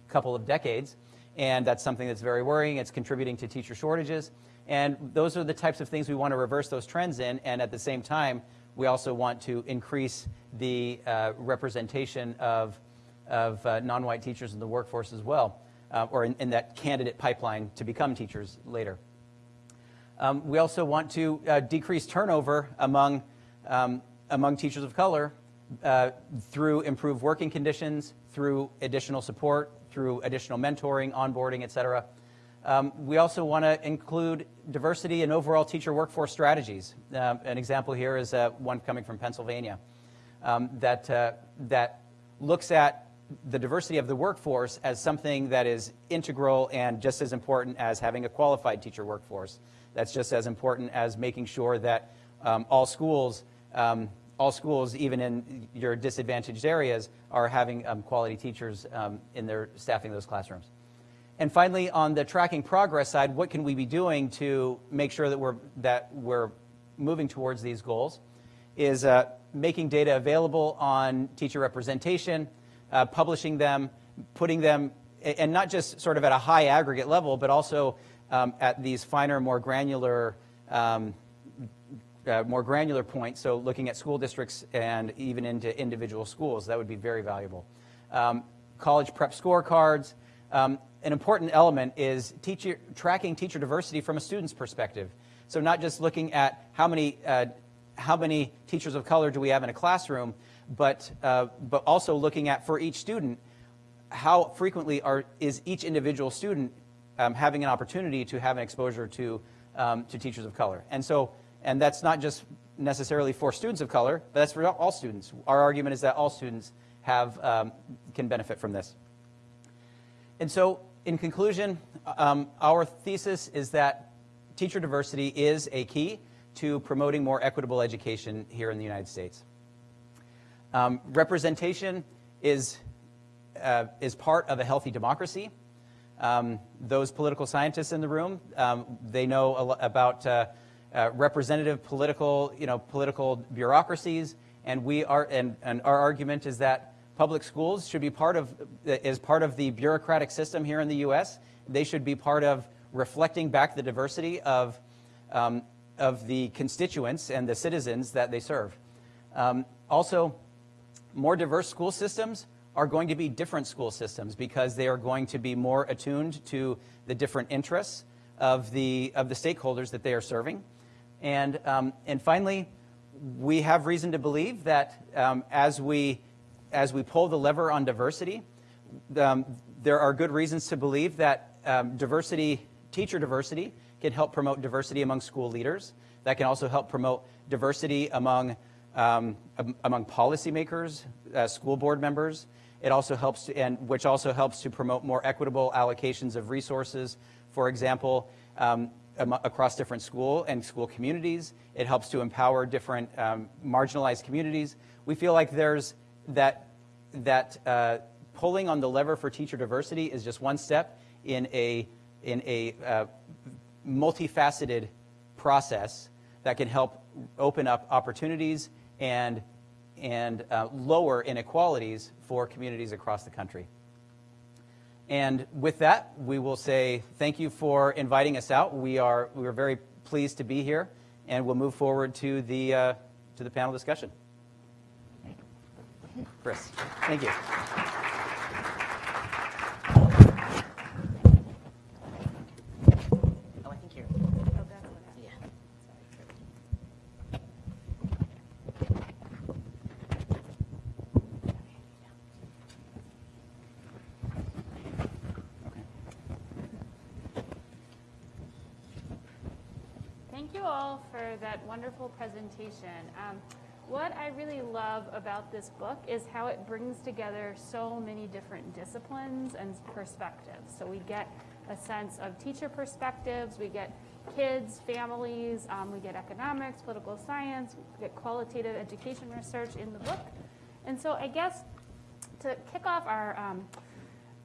couple of decades. And that's something that's very worrying. It's contributing to teacher shortages. And those are the types of things we want to reverse those trends in. And at the same time, we also want to increase the uh, representation of of uh, non-white teachers in the workforce as well, uh, or in, in, that candidate pipeline to become teachers later. Um, we also want to uh, decrease turnover among, um, among teachers of color uh, through improved working conditions, through additional support, through additional mentoring, onboarding, et cetera. Um, we also want to include diversity in overall teacher workforce strategies. Uh, an example here is uh, one coming from Pennsylvania um, that, uh, that looks at the diversity of the workforce as something that is integral and just as important as having a qualified teacher workforce. That's just as important as making sure that um, all schools, um, all schools, even in your disadvantaged areas, are having um, quality teachers um, in their staffing those classrooms. And finally, on the tracking progress side, what can we be doing to make sure that we're, that we're moving towards these goals? Is uh, making data available on teacher representation, uh, publishing them, putting them, and not just sort of at a high aggregate level, but also um, at these finer, more granular, um, uh, more granular points. So looking at school districts and even into individual schools, that would be very valuable. Um, college prep scorecards. Um, an important element is teacher, tracking teacher diversity from a student's perspective. So not just looking at how many, uh, how many teachers of color do we have in a classroom, but, uh, but also looking at for each student, how frequently are, is each individual student um, having an opportunity to have an exposure to, um, to teachers of color. And so, and that's not just necessarily for students of color, but that's for all students. Our argument is that all students have, um, can benefit from this. And so, in conclusion, um, our thesis is that teacher diversity is a key to promoting more equitable education here in the United States. Um, representation is, uh, is part of a healthy democracy. Um, those political scientists in the room, um, they know about uh, uh, representative political, you know, political bureaucracies, and we are, and, and our argument is that public schools should be part of, is part of the bureaucratic system here in the U.S. They should be part of reflecting back the diversity of, um, of the constituents and the citizens that they serve. Um, also, more diverse school systems are going to be different school systems because they are going to be more attuned to the different interests of the, of the stakeholders that they are serving. And, um, and finally, we have reason to believe that um, as, we, as we pull the lever on diversity, um, there are good reasons to believe that um, diversity, teacher diversity, can help promote diversity among school leaders. That can also help promote diversity among, um, among policymakers, uh, school board members. It also helps, to, and which also helps to promote more equitable allocations of resources. For example, um, across different school and school communities. It helps to empower different um, marginalized communities. We feel like there's that that uh, pulling on the lever for teacher diversity is just one step in a in a uh, multifaceted process that can help open up opportunities and and uh, lower inequalities for communities across the country. And with that, we will say thank you for inviting us out. We are we are very pleased to be here, and we'll move forward to the uh, to the panel discussion. Chris, thank you. Oh, you're. Thank you all for that wonderful presentation. Um, what I really love about this book is how it brings together so many different disciplines and perspectives. So we get a sense of teacher perspectives, we get kids, families, um, we get economics, political science, we get qualitative education research in the book. And so I guess to kick off our um,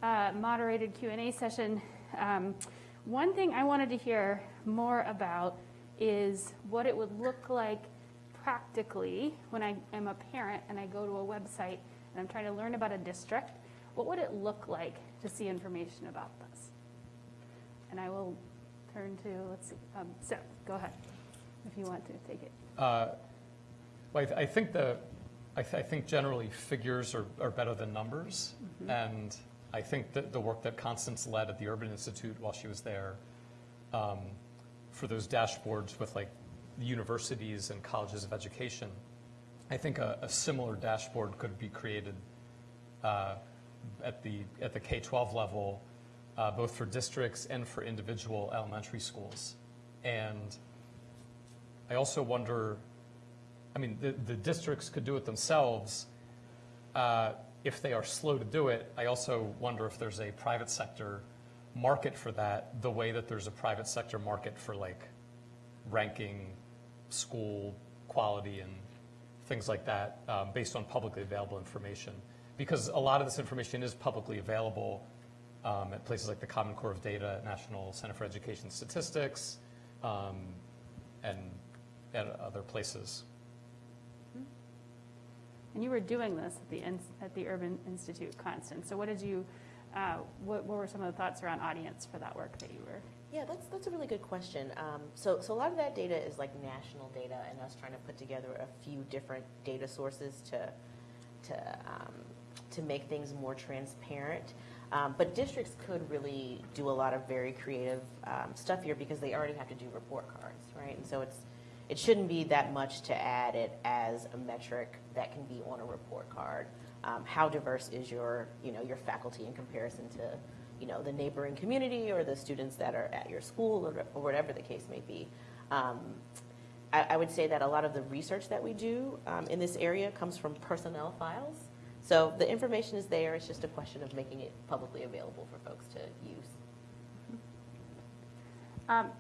uh, moderated Q&A session, um, one thing I wanted to hear more about is what it would look like practically when I am a parent and I go to a website and I'm trying to learn about a district. What would it look like to see information about this? And I will turn to, let's see, um, Seth, go ahead if you want to take it. Uh, Well, I th- I think the, I th- I think generally figures are, are better than numbers. And I think that the work that Constance led at the Urban Institute while she was there, um, for those dashboards with like universities and colleges of education, I think a, a similar dashboard could be created uh, at the, at the K-12 level, uh, both for districts and for individual elementary schools. And I also wonder, I mean, the, the districts could do it themselves. Uh, if they are slow to do it, I also wonder if there's a private sector market for that, the way that there's a private sector market for like ranking school quality and things like that um, based on publicly available information. Because a lot of this information is publicly available um, at places like the Common Core of Data, National Center for Education Statistics, um, and at other places. And you were doing this at the, at the Urban Institute, Constance. So what did you, uh, what, what were some of the thoughts around audience for that work that you were? Yeah, that's, that's a really good question. Um, so, so a lot of that data is like national data and us trying to put together a few different data sources to, to, um, to make things more transparent. Um, but districts could really do a lot of very creative um, stuff here because they already have to do report cards, right? And so it's, it shouldn't be that much to add it as a metric that can be on a report card. Um, how diverse is your, you know, your faculty in comparison to, you know, the neighboring community or the students that are at your school or, or whatever the case may be. Um, I, I would say that a lot of the research that we do um, in this area comes from personnel files. So the information is there. It's just a question of making it publicly available for folks to use. Um,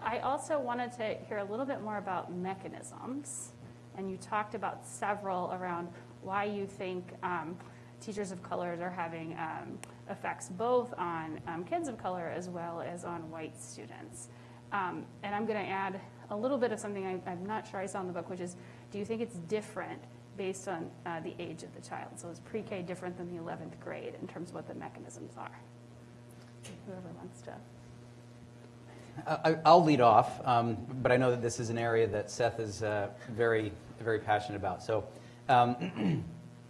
I also wanted to hear a little bit more about mechanisms. And you talked about several around why you think um, teachers of colors are having um, effects both on um, kids of color as well as on white students. Um, and I'm going to add a little bit of something I, I'm not sure I saw in the book, which is do you think it's different based on uh, the age of the child? So is pre K different than the 11th grade in terms of what the mechanisms are? Whoever wants to. I'll lead off, um, but I know that this is an area that Seth is uh, very, very passionate about. So, um,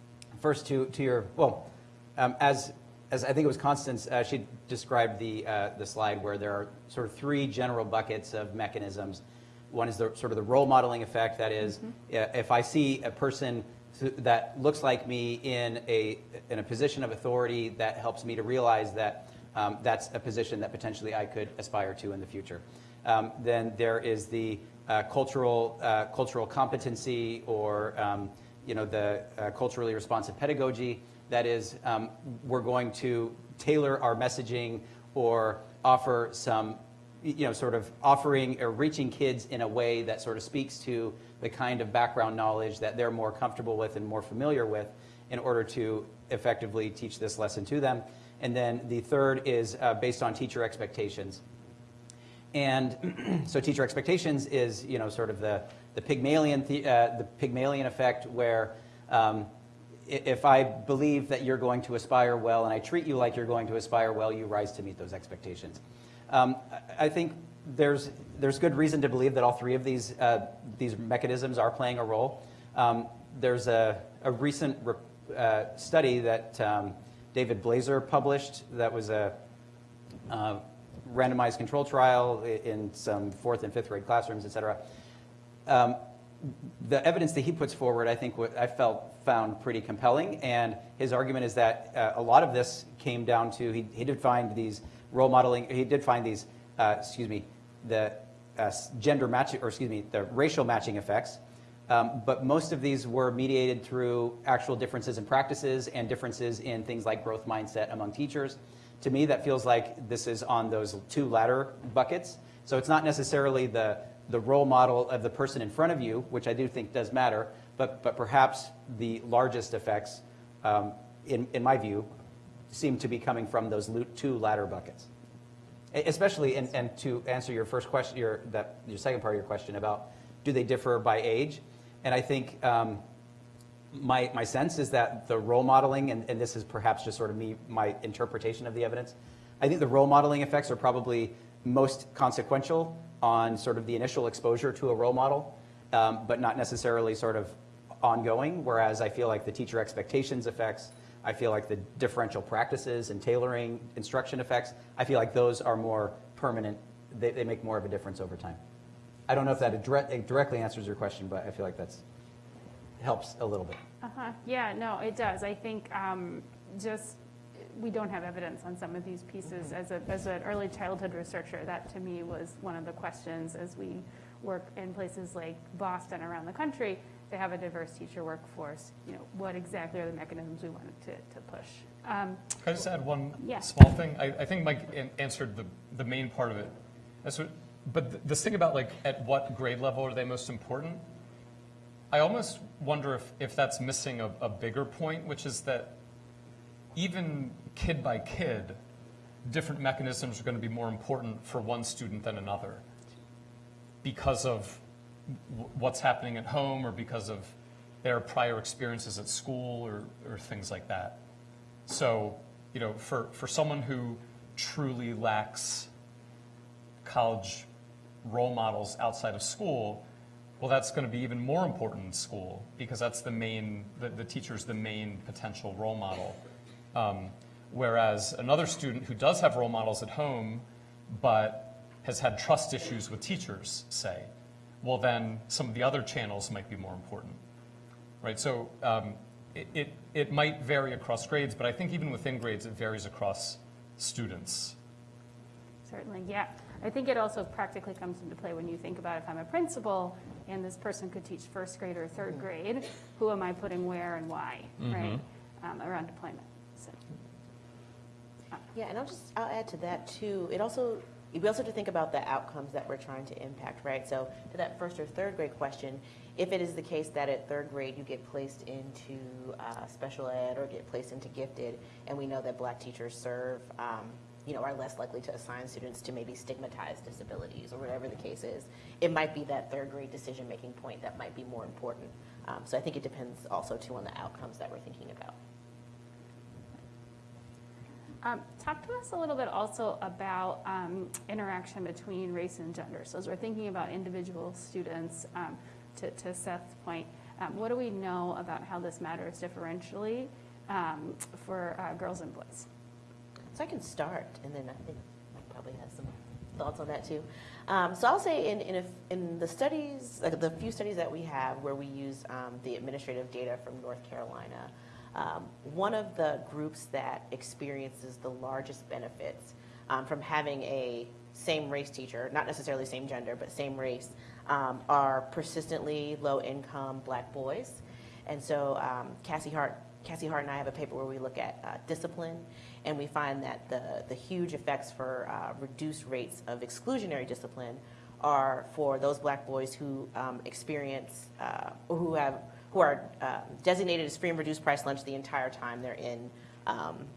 first to, to your, well, um, as, as I think it was Constance, uh, she described the, uh, the slide where there are sort of three general buckets of mechanisms. One is the sort of the role modeling effect, that is, uh, if I see a person that looks like me in a, in a position of authority, that helps me to realize that um, that's a position that potentially I could aspire to in the future. Um, then there is the uh, cultural, uh, cultural competency or um, you know, the uh, culturally responsive pedagogy. That is, um, we're going to tailor our messaging or offer some, you know, sort of offering or reaching kids in a way that sort of speaks to the kind of background knowledge that they're more comfortable with and more familiar with in order to effectively teach this lesson to them. And then the third is uh, based on teacher expectations. And so teacher expectations is, you know, sort of the, the Pygmalion, the, uh, the Pygmalion effect where um, if I believe that you're going to aspire well and I treat you like you're going to aspire well, you rise to meet those expectations. Um, I think there's, there's good reason to believe that all three of these, uh, these mechanisms are playing a role. Um, there's a, a recent re- uh, study that um, David Blazar published that was a uh, randomized control trial in some fourth and fifth grade classrooms, et cetera. Um, the evidence that he puts forward, I think, what I felt found pretty compelling. And his argument is that uh, a lot of this came down to he, he did find these role modeling. He did find these, uh, excuse me, the uh, gender matching, or excuse me, the racial matching effects. Um, but most of these were mediated through actual differences in practices and differences in things like growth mindset among teachers. To me, that feels like this is on those two latter buckets. So it's not necessarily the, the role model of the person in front of you, which I do think does matter, but, but perhaps the largest effects, um, in, in my view, seem to be coming from those two latter buckets. Especially, and, and to answer your first question, your, that, your second part of your question about do they differ by age? And I think um, my, my sense is that the role modeling, and, and this is perhaps just sort of me, my interpretation of the evidence, I think the role modeling effects are probably most consequential on sort of the initial exposure to a role model, um, but not necessarily sort of ongoing. Whereas I feel like the teacher expectations effects, I feel like the differential practices and tailoring instruction effects, I feel like those are more permanent. They, they make more of a difference over time. I don't know if that directly answers your question, but I feel like that's helps a little bit. Uh-huh. Yeah, no, it does. I think um, just, we don't have evidence on some of these pieces. As, a, as an early childhood researcher, that to me was one of the questions as we work in places like Boston around the country to have a diverse teacher workforce. You know, what exactly are the mechanisms we wanted to, to push? Um, Can I just add one Yeah. small thing? I, I think Mike answered the, the main part of it. What, but th- this thing about like at what grade level are they most important? I almost wonder if, if that's missing a, a bigger point, which is that even kid by kid, different mechanisms are going to be more important for one student than another because of what's happening at home or because of their prior experiences at school or, or things like that. So, you know, for, for someone who truly lacks college role models outside of school, well, that's going to be even more important in school because that's the main, the, the teacher's the main potential role model. Um, whereas another student who does have role models at home, but has had trust issues with teachers, say, well, then some of the other channels might be more important right? So um, it, it, it might vary across grades, but I think even within grades, it varies across students. Certainly, yeah. I think it also practically comes into play when you think about if I'm a principal and this person could teach first grade or third grade, who am I putting where and why, right? Um, around deployment. So, Yeah, and I'll just, I'll add to that too. It also, we also have to think about the outcomes that we're trying to impact, right? So to that first or third grade question, if it is the case that at third grade you get placed into uh, special ed or get placed into gifted, and we know that black teachers serve, um, you know, are less likely to assign students to maybe stigmatized disabilities or whatever the case is, it might be that third grade decision-making point that might be more important. Um, so I think it depends also too on the outcomes that we're thinking about. Um, talk to us a little bit also about um, interaction between race and gender. So as we're thinking about individual students, um, to, to Seth's point, um, what do we know about how this matters differentially um, for uh, girls and boys? So I can start, and then I think Mike probably has some thoughts on that too. Um, so I'll say in, in, a, in the studies, like the few studies that we have where we use the administrative data from North Carolina, um, one of the groups that experiences the largest benefits um, from having a same race teacher, not necessarily same gender, but same race, um, are persistently low income black boys. And so um, Cassie Hart, Cassie Hart and I have a paper where we look at uh, discipline, and we find that the, the huge effects for uh, reduced rates of exclusionary discipline are for those black boys who um, experience, uh, who have, who are uh, designated as free and reduced price lunch the entire time they're in, um,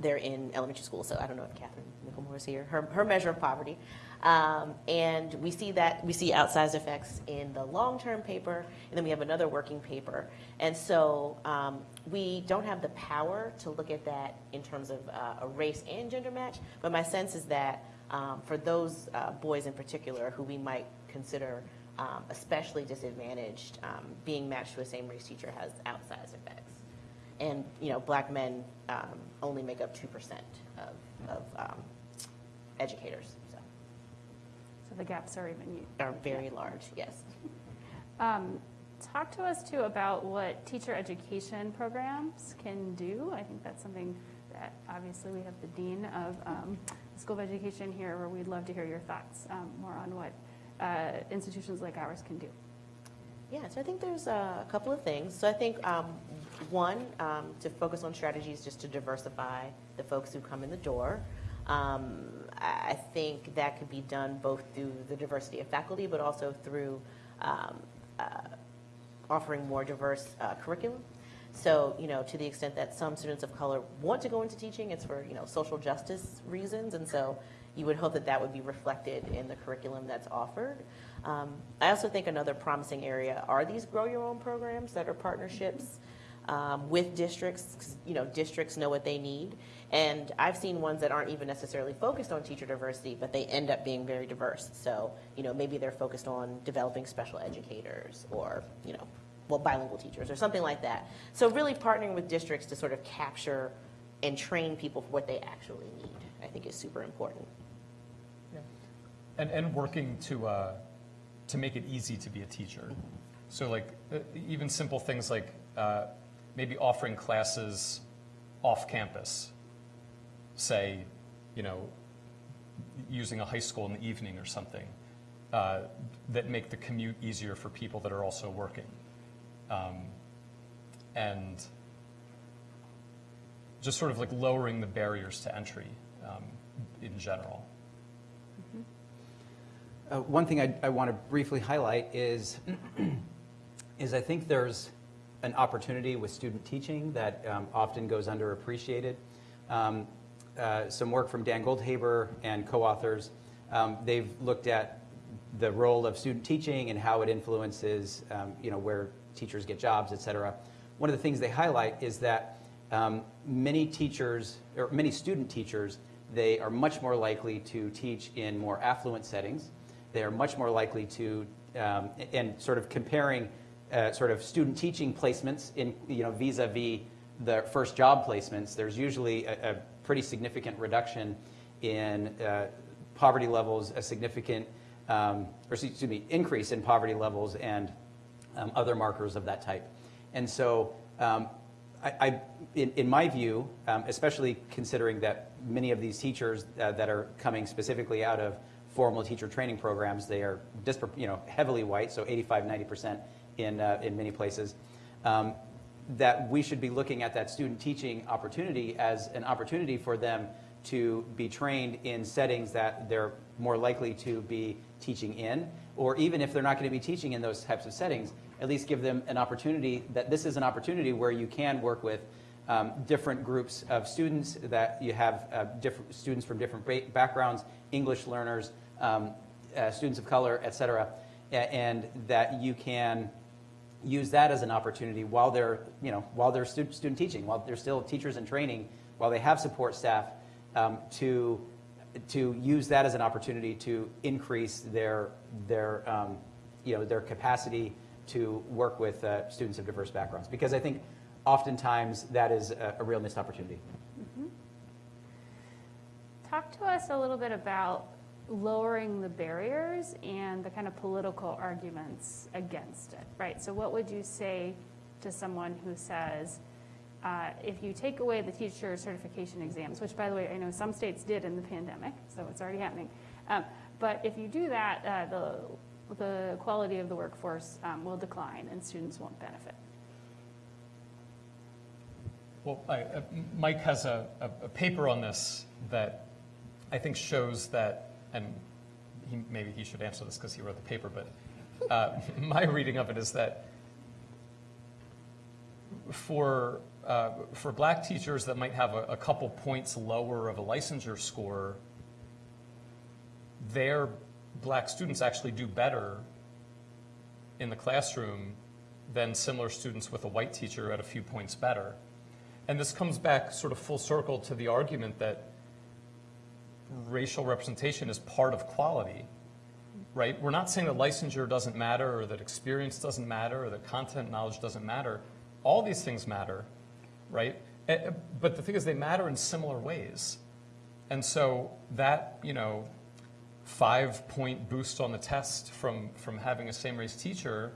they're in elementary school. So I don't know if Katherine Michelmore is here. Her, her measure of poverty. Um, and we see that we see outsized effects in the long-term paper, and then we have another working paper. And so um, we don't have the power to look at that in terms of uh, a race and gender match. But my sense is that um, for those uh, boys in particular who we might consider um, especially disadvantaged, um, being matched to a same race teacher has outsized effects. And you know, black men um, only make up two percent of, of um, educators. So So the gaps are even are very large. Yes. Um, talk to us too about what teacher education programs can do. I think that's something that obviously we have the dean of um, the School of Education here, where we'd love to hear your thoughts um, more on what uh, institutions like ours can do. Yeah, so I think there's a couple of things. So I think um, one, um, to focus on strategies just to diversify the folks who come in the door. Um, I think that could be done both through the diversity of faculty, but also through um, uh, offering more diverse uh, curriculum. So, you know, to the extent that some students of color want to go into teaching, it's for, you know, social justice reasons. And so you would hope that that would be reflected in the curriculum that's offered. Um, I also think another promising area are these grow your own programs that are partnerships um, with districts. You know, districts know what they need. And I've seen ones that aren't even necessarily focused on teacher diversity, but they end up being very diverse. So, you know, maybe they're focused on developing special educators or, you know, well, bilingual teachers or something like that. So really partnering with districts to sort of capture and train people for what they actually need, I think is super important. And, and working to, uh, to make it easy to be a teacher. So like, uh, even simple things like uh, maybe offering classes off campus, say, you know, using a high school in the evening or something, uh, that make the commute easier for people that are also working. Um, and just sort of like lowering the barriers to entry um, in general. Uh, One thing I, I want to briefly highlight is, is I think there's an opportunity with student teaching that um, often goes underappreciated. Um, uh, Some work from Dan Goldhaber and co-authors, um, they've looked at the role of student teaching and how it influences, um, you know, where teachers get jobs, et cetera. One of the things they highlight is that um, many teachers, or many student teachers, they are much more likely to teach in more affluent settings. They are much more likely to, um, and sort of comparing uh, sort of student teaching placements in, you know, vis-a-vis the first job placements, there's usually a, a pretty significant reduction in uh, poverty levels, a significant, um, or excuse me, increase in poverty levels and um, other markers of that type. And so, um, I, I, in, in my view, um, especially considering that many of these teachers uh, that are coming specifically out of formal teacher training programs, they are you know, heavily white, so 85, 90% in, uh, in many places, um, that we should be looking at that student teaching opportunity as an opportunity for them to be trained in settings that they're more likely to be teaching in, or even if they're not going to be teaching in those types of settings, at least give them an opportunity that this is an opportunity where you can work with um, different groups of students, that you have uh, different students from different ba- backgrounds, English learners, um, uh, students of color, et cetera, and that you can use that as an opportunity while they're, you know, while they're stu- student teaching, while they're still teachers in training, while they have support staff, um, to, to use that as an opportunity to increase their, their, um, you know, their capacity to work with uh, students of diverse backgrounds. Because I think oftentimes that is a, a real missed opportunity. Talk to us a little bit about lowering the barriers and the kind of political arguments against it, right? So what would you say to someone who says, uh, if you take away the teacher certification exams, which by the way, I know some states did in the pandemic, so it's already happening. Um, but if you do that, uh, the, the quality of the workforce um, will decline and students won't benefit. Well, I, uh, Mike has a, a, a paper on this that I think shows that, and he, maybe he should answer this because he wrote the paper, but uh, my reading of it is that for, uh, for black teachers that might have a, a couple points lower of a licensure score, their black students actually do better in the classroom than similar students with a white teacher at a few points better. And this comes back sort of full circle to the argument that racial representation is part of quality, right? We're not saying that licensure doesn't matter or that experience doesn't matter or that content knowledge doesn't matter. All these things matter, right? Eh, eh, But the thing is, they matter in similar ways. And so that, you know, five point boost on the test from, from having a same race teacher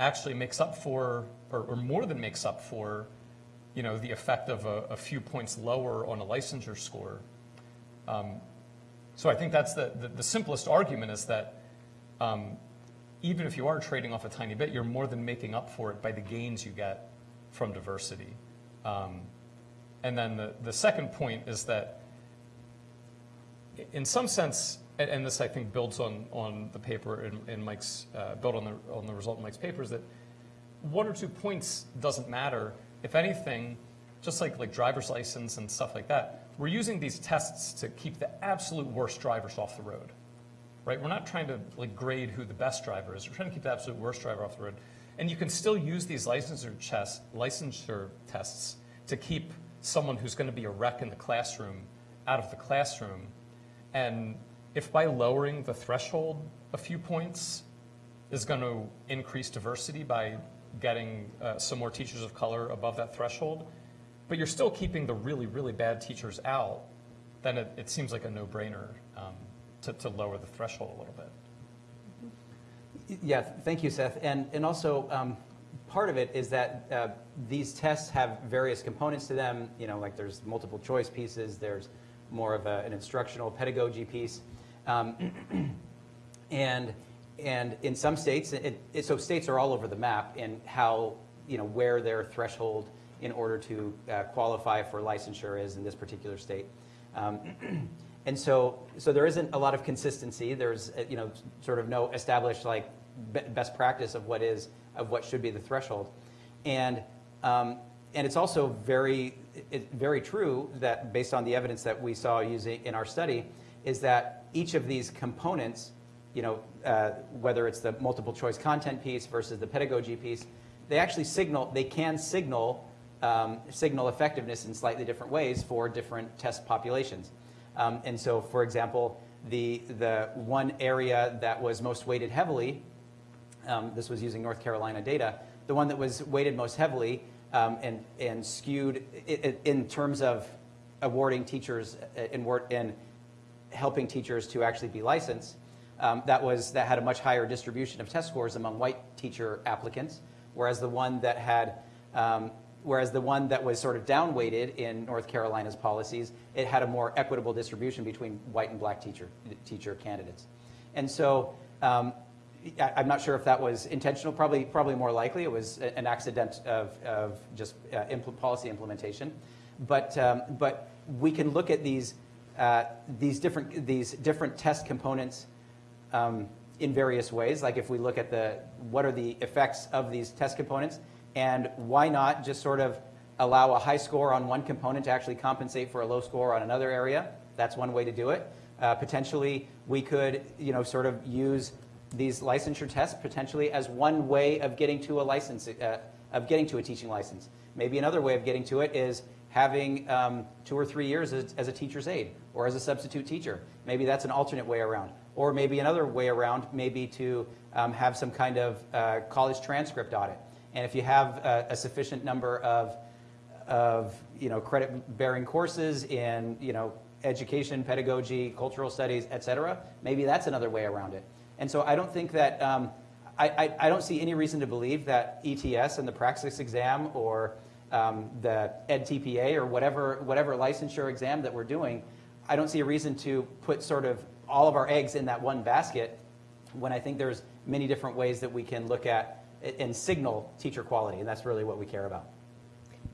actually makes up for, or, or more than makes up for, you know, the effect of a, a few points lower on a licensure score. Um, so I think that's the, the, the simplest argument is that um, even if you are trading off a tiny bit, you're more than making up for it by the gains you get from diversity. Um, and then the, the second point is that in some sense, and, and this I think builds on, on the paper in, in Mike's, uh, built on the, on the result in Mike's paper, is that one or two points doesn't matter. If anything, just like, like driver's license and stuff like that, we're using these tests to keep the absolute worst drivers off the road, right? We're not trying to like grade who the best driver is. We're trying to keep the absolute worst driver off the road. And you can still use these licensure, chest, licensure tests to keep someone who's going to be a wreck in the classroom out of the classroom. And if by lowering the threshold a few points is going to increase diversity by getting uh, some more teachers of color above that threshold, but you're still keeping the really, really bad teachers out, then it, it seems like a no-brainer um, to, to lower the threshold a little bit. Yeah, thank you, Seth. And, and also, um, part of it is that uh, these tests have various components to them. You know, like there's multiple choice pieces, there's more of a, an instructional pedagogy piece. Um, and, and in some states, it, it, so states are all over the map in how, you know, where their threshold in order to uh, qualify for licensure is in this particular state. Um, and so, so there isn't a lot of consistency. There's, uh, you know, sort of no established like be- best practice of what is, of what should be the threshold. And, um, and it's also very, it, very true that based on the evidence that we saw using in our study, is that each of these components, you know, uh, whether it's the multiple choice content piece versus the pedagogy piece, they actually signal, they can signal um, signal effectiveness in slightly different ways for different test populations. Um, and so, for example, the, the one area that was most weighted heavily, um, this was using North Carolina data, the one that was weighted most heavily um, and, and skewed in, in terms of awarding teachers in, in helping teachers to actually be licensed, um, that, was, that had a much higher distribution of test scores among white teacher applicants, whereas the one that had um, whereas the one that was sort of downweighted in North Carolina's policies, it had a more equitable distribution between white and black teacher, teacher candidates. And so um, I, am not sure if that was intentional, probably, probably more likely it was an accident of, of just uh, impl policy implementation. But, um, but we can look at these, uh, these, different, these different test components um, in various ways. Like if we look at the, what are the effects of these test components, and why not just sort of allow a high score on one component to actually compensate for a low score on another area? That's one way to do it. Uh, potentially, we could, you know, sort of use these licensure tests potentially as one way of getting to a license, uh, of getting to a teaching license. Maybe another way of getting to it is having um, two or three years as, as, a teacher's aide or as a substitute teacher. Maybe that's an alternate way around. Or maybe another way around, maybe to um, have some kind of uh, college transcript audit. And if you have a, a sufficient number of, of you know, credit-bearing courses in you know, education, pedagogy, cultural studies, et cetera, maybe that's another way around it. And so I don't think that, um, I, I, I, don't see any reason to believe that ETS and the Praxis exam or um, the EdTPA or whatever, whatever licensure exam that we're doing, I don't see a reason to put sort of all of our eggs in that one basket when I think there's many different ways that we can look at and signal teacher quality, and that's really what we care about.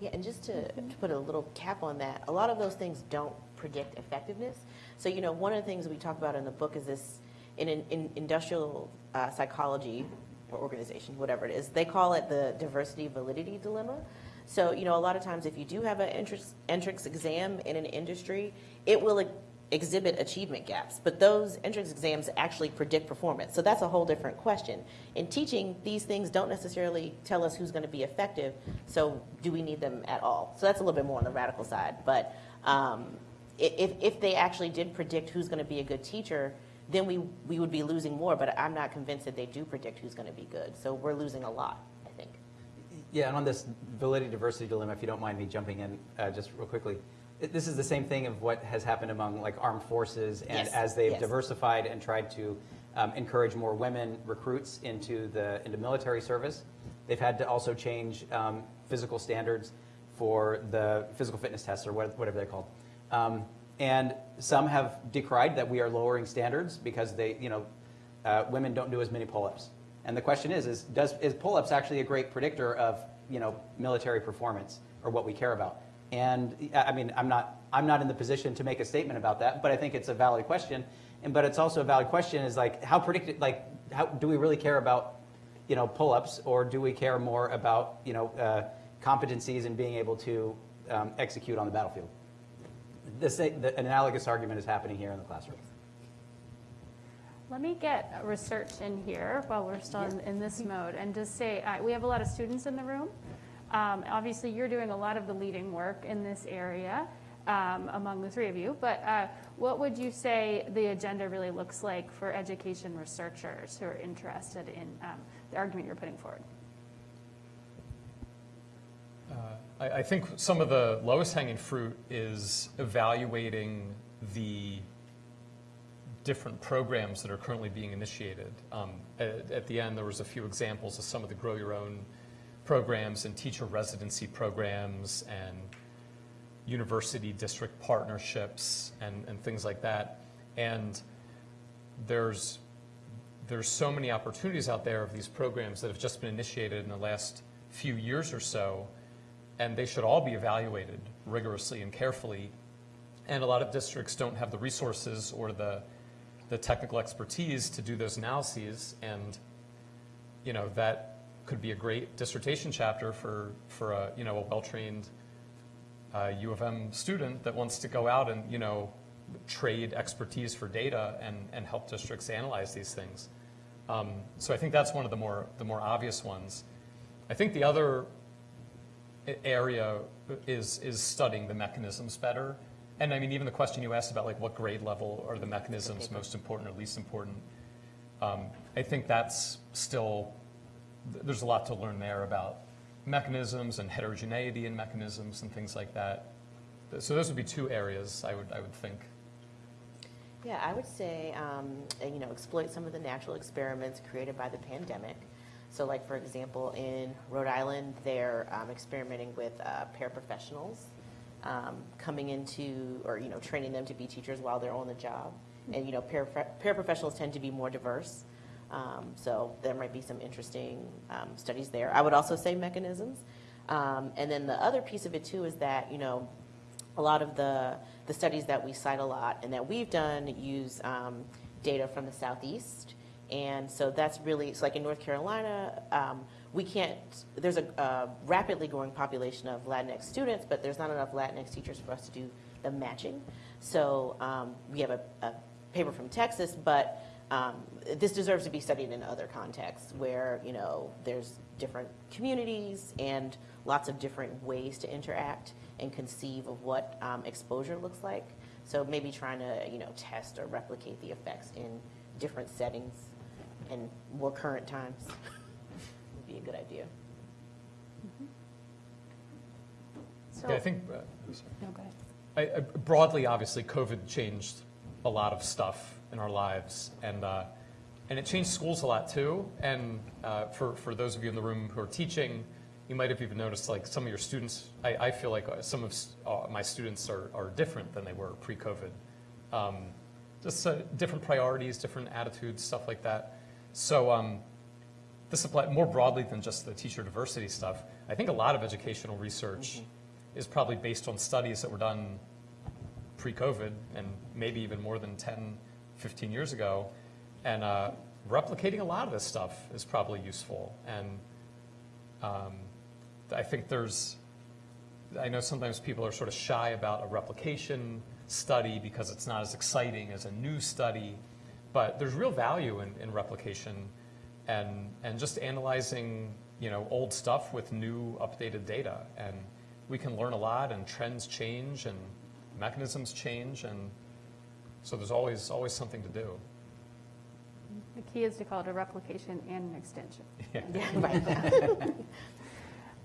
Yeah, and just to, to put a little cap on that, a lot of those things don't predict effectiveness. So, you know, one of the things we talk about in the book is this in, in industrial uh, psychology or organization, whatever it is, they call it the diversity validity dilemma. So, you know, a lot of times if you do have an entrance, entrance exam in an industry, it will exhibit achievement gaps, but those entrance exams actually predict performance. So that's a whole different question. In teaching, these things don't necessarily tell us who's going to be effective, so do we need them at all? So that's a little bit more on the radical side. But um, if, if they actually did predict who's going to be a good teacher, then we, we would be losing more, but I'm not convinced that they do predict who's going to be good. So we're losing a lot, I think. Yeah, and on this validity diversity dilemma, if you don't mind me jumping in uh, just real quickly, this is the same thing of what has happened among like armed forces and yes. as they've yes. diversified and tried to um, encourage more women recruits into the into military service, they've had to also change um, physical standards for the physical fitness tests or whatever they're called. Um, and some have decried that we are lowering standards because they, you know, uh, women don't do as many pull-ups. And the question is, is, does, is pull-ups actually a great predictor of, you know, military performance or what we care about? And I mean, I'm not, I'm not in the position to make a statement about that, but I think it's a valid question. And, but it's also a valid question is like, how predicted, like, how, do we really care about, you know, pull-ups or do we care more about, you know, uh, competencies and being able to um, execute on the battlefield? the, the, an analogous argument is happening here in the classroom. Let me get research in here while we're still in, in this mode and just say uh, we have a lot of students in the room. Um, obviously, you're doing a lot of the leading work in this area um, among the three of you, but uh, what would you say the agenda really looks like for education researchers who are interested in um, the argument you're putting forward? Uh, I, think some of the lowest hanging fruit is evaluating the different programs that are currently being initiated. Um, at, at, the end, there was a few examples of some of the grow your own programs and teacher residency programs and university district partnerships and, and things like that. And there's, there's so many opportunities out there of these programs that have just been initiated in the last few years or so and they should all be evaluated rigorously and carefully. And a lot of districts don't have the resources or the, the technical expertise to do those analyses, and you know that could be a great dissertation chapter for, for a, you know, a well-trained uh, U of M student that wants to go out and you know, trade expertise for data and, and help districts analyze these things. Um, so I think that's one of the more, the more obvious ones. I think the other area is, is studying the mechanisms better. And I mean, even the question you asked about like what grade level are the mechanisms most important or least important, um, I think that's still, there's a lot to learn there about mechanisms and heterogeneity in mechanisms and things like that. So those would be two areas I would, I would think. Yeah, I would say, um, you know, exploit some of the natural experiments created by the pandemic. So like, for example, in Rhode Island, they're um, experimenting with uh, paraprofessionals um, coming into, or, you know, training them to be teachers while they're on the job. And, you know, para paraprofessionals tend to be more diverse. Um, so there might be some interesting um, studies there. I would also say mechanisms. Um, and then the other piece of it too is that, you know, a lot of the, the studies that we cite a lot and that we've done use um, data from the Southeast. And so that's really, it's like in North Carolina, um, we can't, there's a uh, rapidly growing population of Latinx students, but there's not enough Latinx teachers for us to do the matching. So um, we have a, a paper from Texas, but um, this deserves to be studied in other contexts where, you know, there's different communities and lots of different ways to interact and conceive of what um, exposure looks like. So maybe trying to, you know, test or replicate the effects in different settings and more current times would be a good idea. So, Yeah, I think, uh, sorry. no, go ahead. I, I, broadly, obviously, COVID changed a lot of stuff in our lives, and uh, and it changed schools a lot too. And uh, for for those of you in the room who are teaching, you might have even noticed like some of your students. I, I feel like uh, some of uh, my students are, are different than they were pre-COVID. Um, just uh, different priorities, different attitudes, stuff like that. So. Um, this applies more broadly than just the teacher diversity stuff. I think a lot of educational research is probably based on studies that were done pre-COVID and maybe even more than 10, 15 years ago. And uh, replicating a lot of this stuff is probably useful. And um, I think there's, I know sometimes people are sort of shy about a replication study because it's not as exciting as a new study, but there's real value in, in replication and, and just analyzing, you know, old stuff with new updated data. And we can learn a lot and trends change and mechanisms change and so there's always, always something to do. The key is to call it a replication and an extension. Yeah, right.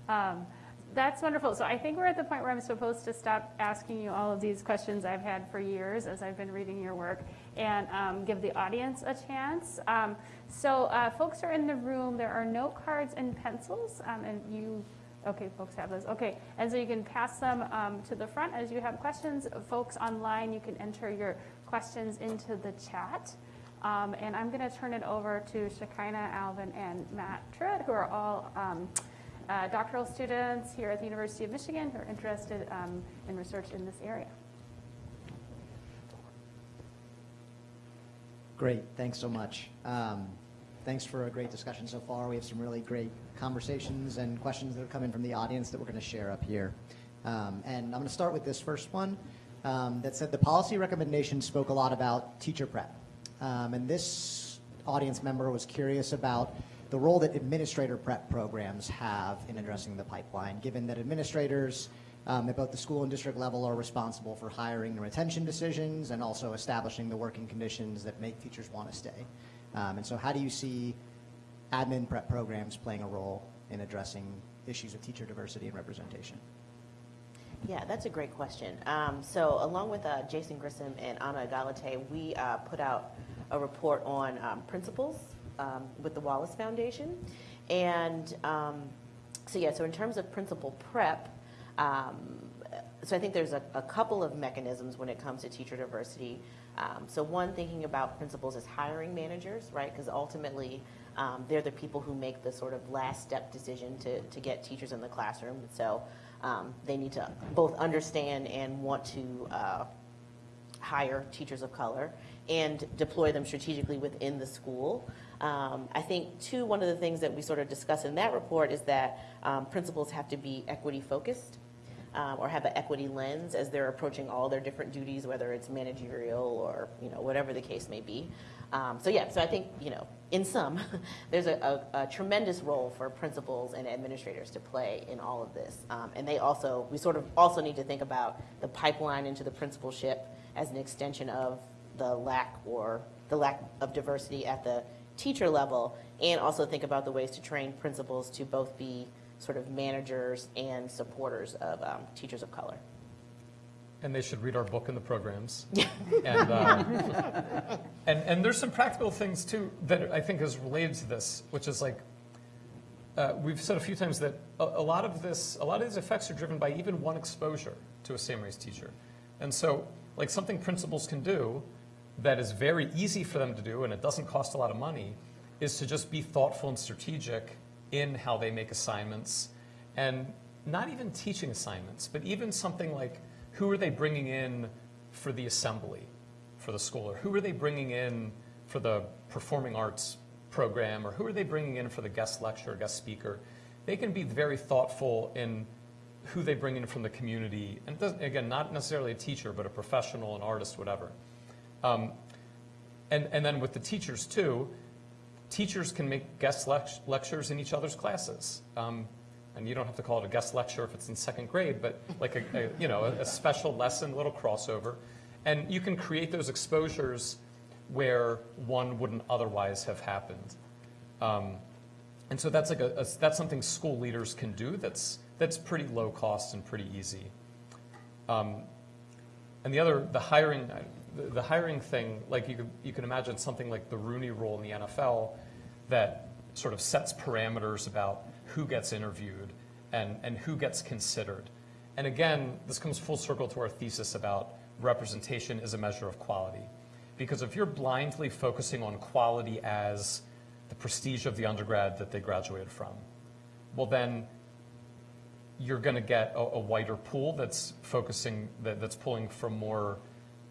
Um, That's wonderful. So I think we're at the point where I'm supposed to stop asking you all of these questions I've had for years as I've been reading your work and um, give the audience a chance. Um, So uh, folks are in the room. There are note cards and pencils, um, and you, okay, folks have those. Okay, and so you can pass them um, to the front as you have questions. Folks online, you can enter your questions into the chat. Um, And I'm going to turn it over to Shekinah, Alvin, and Matt Truitt, who are all um, uh, doctoral students here at the University of Michigan who are interested um, in research in this area. Great, thanks so much. Um, Thanks for a great discussion so far. We have some really great conversations and questions that have come in from the audience that we're going to share up here. Um, And I'm going to start with this first one um, that said the policy recommendation spoke a lot about teacher prep. Um, And this audience member was curious about the role that administrator prep programs have in addressing the pipeline, given that administrators um, at both the school and district level are responsible for hiring and retention decisions and also establishing the working conditions that make teachers want to stay. Um, and so how do you see admin prep programs playing a role in addressing issues of teacher diversity and representation? Yeah, that's a great question. Um, so, along with uh, Jason Grissom and Anna Egalite, we uh, put out a report on um, principals um, with the Wallace Foundation. And um, so, yeah, so in terms of principal prep, um, so I think there's a, a couple of mechanisms when it comes to teacher diversity. Um, so, one, thinking about principals as hiring managers, right? Because ultimately, they're the people who make the sort of last step decision to, to get teachers in the classroom. So, um, they need to both understand and want to uh, hire teachers of color and deploy them strategically within the school. Um, I think, too, one of the things that we sort of discuss in that report is that um, principals have to be equity focused um, or have an equity lens as they're approaching all their different duties, whether it's managerial or you know whatever the case may be. Um, so yeah, so I think you know in sum, there's a, a, a tremendous role for principals and administrators to play in all of this, um, and they also we sort of also need to think about the pipeline into the principalship as an extension of the lack or the lack of diversity at the teacher level, and also think about the ways to train principals to both be sort of managers and supporters of um, teachers of color. And they should read our book and the programs. and, uh, and, and there's some practical things too that I think is related to this, which is like, uh, we've said a few times that a, a lot of this, a lot of these effects are driven by even one exposure to a same race teacher. And so, like something principals can do that is very easy for them to do and it doesn't cost a lot of money is to just be thoughtful and strategic in how they make assignments and not even teaching assignments, but even something like who are they bringing in for the assembly for the school? Or who are they bringing in for the performing arts program? Or who are they bringing in for the guest lecture, guest speaker? They can be very thoughtful in who they bring in from the community. And again, not necessarily a teacher, but a professional, an artist, whatever. Um, and, and then with the teachers too, teachers can make guest lect- lectures in each other's classes. Um, and you don't have to call it a guest lecture if it's in second grade, but like a, a you know, a, a special lesson, little crossover. And you can create those exposures where one wouldn't otherwise have happened. Um, and so that's like a, a- that's something school leaders can do that's, that's pretty low cost and pretty easy. Um, and the other, the hiring, the, the hiring thing, like you you can imagine something like the Rooney Rule in the NFL that sort of sets parameters about who gets interviewed and, and who gets considered. And again, this comes full circle to our thesis about representation is a measure of quality. Because if you're blindly focusing on quality as the prestige of the undergrad that they graduated from, well then you're going to get a, a wider pool that's focusing, that, that's pulling from more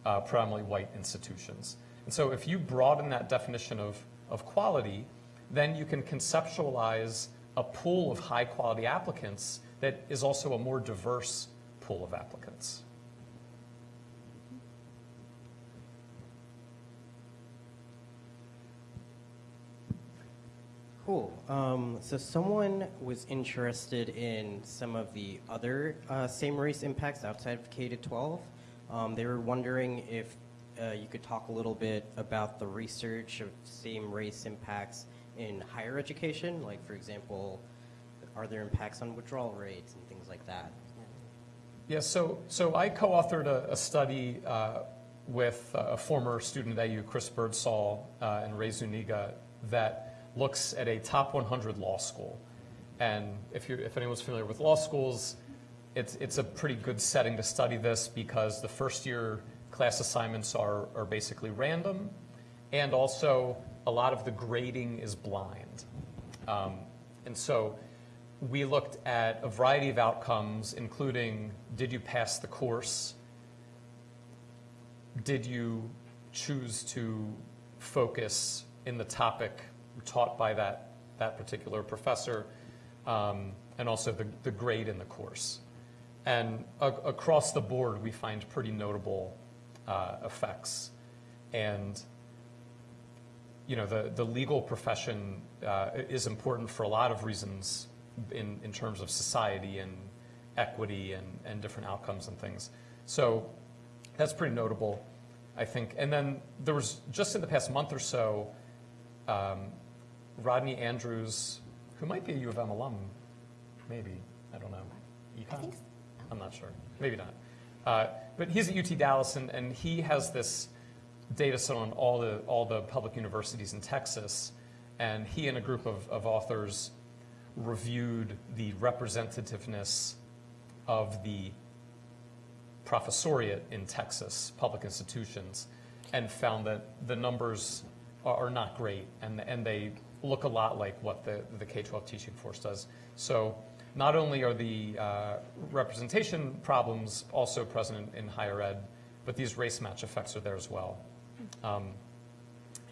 uh, predominantly white institutions. And so if you broaden that definition of, of quality, then you can conceptualize a pool of high quality applicants that is also a more diverse pool of applicants. Cool. Um, so someone was interested in some of the other uh, same race impacts outside of K to 12. Um, they were wondering if uh, you could talk a little bit about the research of same race impacts in higher education, like for example, are there impacts on withdrawal rates and things like that? Yeah, so, so I co-authored a, a study uh, with a former student at AU, Chris Birdsall, uh, and Ray Zuniga, that looks at a top 100 law school. And if, you if anyone's familiar with law schools, it's, it's a pretty good setting to study this because the first year class assignments are, are basically random, and also a lot of the grading is blind. Um, and so we looked at a variety of outcomes, including did you pass the course? Did you choose to focus in the topic taught by that, that particular professor? Um, and also the, the grade in the course. And across the board, we find pretty notable uh, effects. And you know, the, the legal profession uh, is important for a lot of reasons in, in terms of society and equity and, and different outcomes and things. So that's pretty notable, I think. And then there was, just in the past month or so, um, Rodney Andrews, who might be a U of M alum, maybe, I don't know. Econ? I'm not sure, maybe not. Uh, but he's at UT Dallas, and, and he has this data set on all the, all the public universities in Texas, and he and a group of, of authors reviewed the representativeness of the professoriate in Texas, public institutions, and found that the numbers are, not great, and, and they look a lot like what the, the K-12 teaching force does. So not only are the uh, representation problems also present in higher ed, but these race match effects are there as well. Um,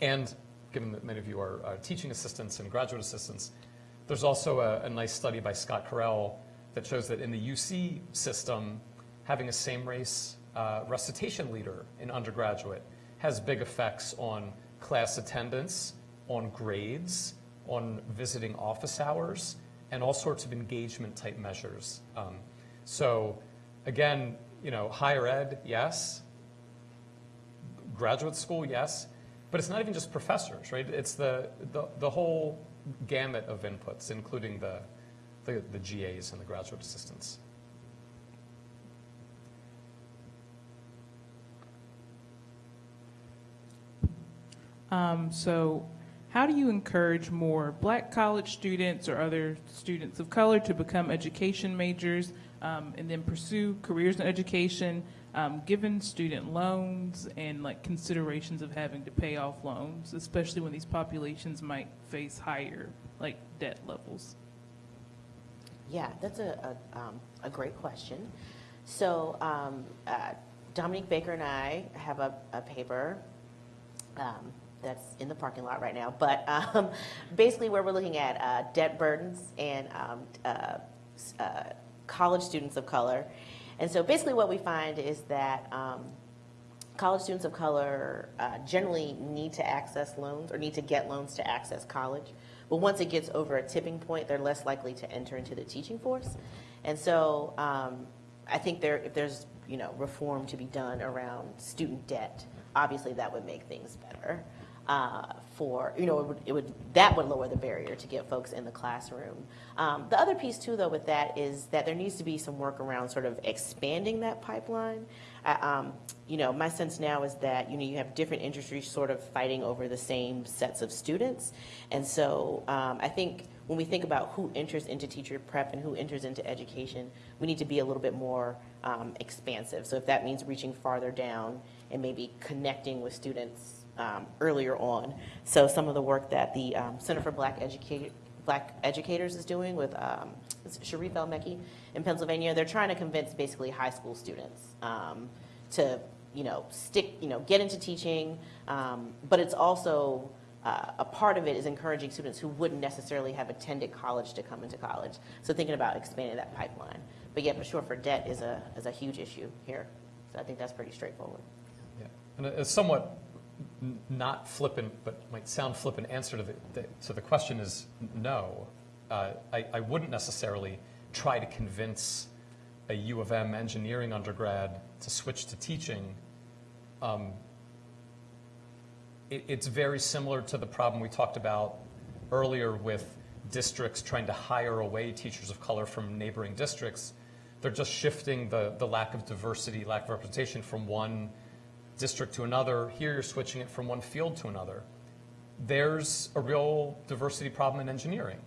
and given that many of you are uh, teaching assistants and graduate assistants, there's also a, a nice study by Scott Carrell that shows that in the UC system, having a same race uh, recitation leader in undergraduate has big effects on class attendance, on grades, on visiting office hours, and all sorts of engagement type measures. Um, so again, you know, higher ed, yes, graduate school, yes, but it's not even just professors, right? It's the, the, the whole gamut of inputs, including the, the, the GAs and the graduate assistants. Um, so, how do you encourage more black college students or other students of color to become education majors um, and then pursue careers in education, um, given student loans and like considerations of having to pay off loans, especially when these populations might face higher like debt levels? Yeah, that's a, a, um, a great question. So um, uh, Dominique Baker and I have a, a paper um, that's in the parking lot right now, but um, basically where we're looking at uh, debt burdens and um, uh, uh, college students of color. And so basically what we find is that um, college students of color uh, generally need to access loans or need to get loans to access college. But once it gets over a tipping point, they're less likely to enter into the teaching force. And so um, I think there, if there's you know reform to be done around student debt, obviously that would make things better. Uh, for you know, it would, it would that would lower the barrier to get folks in the classroom. Um, the other piece too, though, with that is that there needs to be some work around sort of expanding that pipeline. Uh, um, you know, my sense now is that you know you have different industries sort of fighting over the same sets of students, and so um, I think when we think about who enters into teacher prep and who enters into education, we need to be a little bit more um, expansive. So if that means reaching farther down and maybe connecting with students um, earlier on. So some of the work that the um, Center for Black Educator Black Educators is doing with um, it's Sharif El Mekki in Pennsylvania, they're trying to convince basically high school students um, to you know stick you know get into teaching, um, but it's also uh, a part of it is encouraging students who wouldn't necessarily have attended college to come into college. So thinking about expanding that pipeline. But yeah, for sure, for debt is a is a huge issue here. So I think that's pretty straightforward. Yeah. And a somewhat not flippant, but might sound flippant answer to the, the, to the question is no. Uh, I, I wouldn't necessarily try to convince a U of M engineering undergrad to switch to teaching. Um, it, it's very similar to the problem we talked about earlier with districts trying to hire away teachers of color from neighboring districts. They're just shifting the, the lack of diversity, lack of representation from one district to another. Here you're switching it from one field to another. There's a real diversity problem in engineering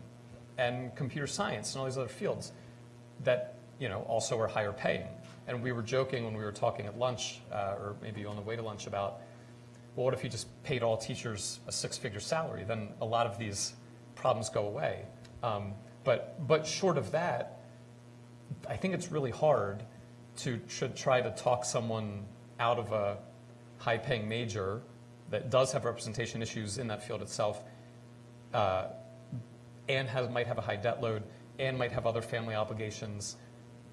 and computer science and all these other fields that you know also are higher paying. And we were joking when we were talking at lunch, uh, or maybe on the way to lunch, about well, what if you just paid all teachers a six-figure salary? Then a lot of these problems go away. Um, but but short of that, I think it's really hard to should try to talk someone out of a high-paying major that does have representation issues in that field itself, uh, and has might have a high debt load, and might have other family obligations,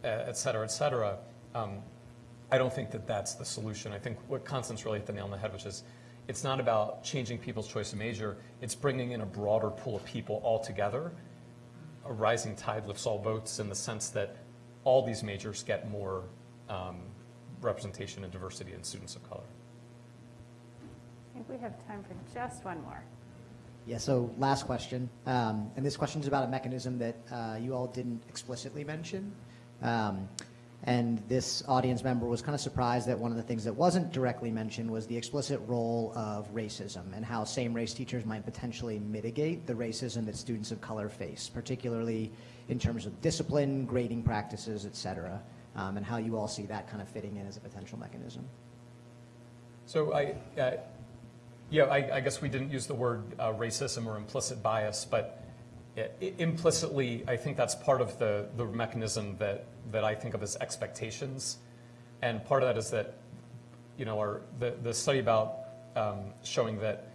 uh, et cetera, et cetera. Um, I don't think that that's the solution. I think what Constance really hit the nail on the head, which is it's not about changing people's choice of major. It's bringing in a broader pool of people altogether. A rising tide lifts all boats in the sense that all these majors get more um, representation and diversity in students of color. I think we have time for just one more. Yeah, so last question. Um, and this question is about a mechanism that uh, you all didn't explicitly mention. Um, and this audience member was kind of surprised that one of the things that wasn't directly mentioned was the explicit role of racism and how same race teachers might potentially mitigate the racism that students of color face, particularly in terms of discipline, grading practices, et cetera, um, and how you all see that kind of fitting in as a potential mechanism. So I, uh, yeah, I, I guess we didn't use the word uh, racism or implicit bias, but i- i- implicitly, I think that's part of the, the mechanism that, that I think of as expectations. And part of that is that, you know, our, the, the study about um, showing that